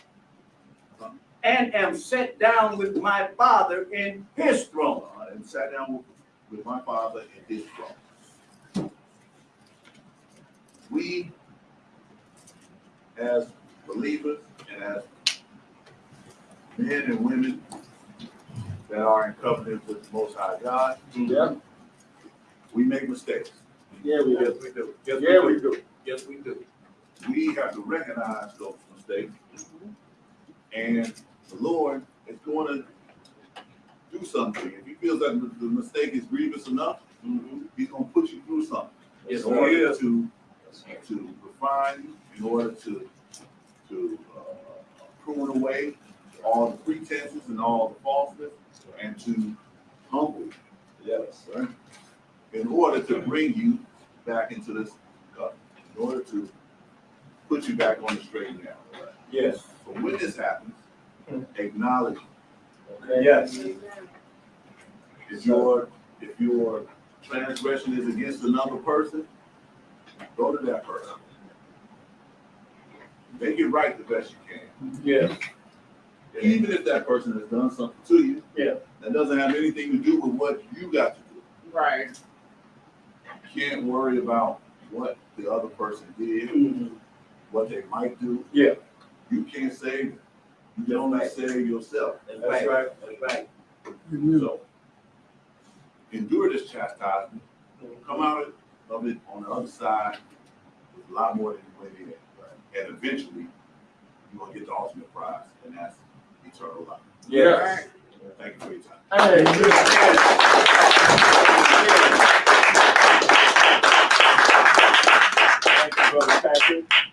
and am set down with my father in his throne. uh, And sat down with, with my father in his throne. We, as believers and as men and women that are in covenant with the Most High God, Yeah, we make mistakes. yeah, we Yes, do. we do. Yes, Yeah, we do. Yes, we do. We have to recognize those mistakes. And the Lord is going to do something. If he feels that the mistake is grievous enough, he's going to put you through something. Yes, In order to, to refine you, in order to, to uh, prune away all the pretenses and all the falseness, and to humble you. Yes. right? In order to bring you back into this, uh, in order to put you back on the straight and narrow. right? Yes. So when this happens, acknowledge Okay. Yes. if your, if your transgression is against another person, go to that person. Make it right the best you can. Yes. Even if that person has done something to you. Yeah. That doesn't have anything to do with what you got to do. Right. You Can't worry about what the other person did, mm-hmm. what they might do. Yeah. You can't save them. You can only save yourself. That's right, that's right. So endure this chastisement, come out of it on the other side with a lot more than you went in. And eventually, you're gonna get the ultimate prize, and that's eternal life. Yes. Thank you for your time. Hey, Brother Patrick.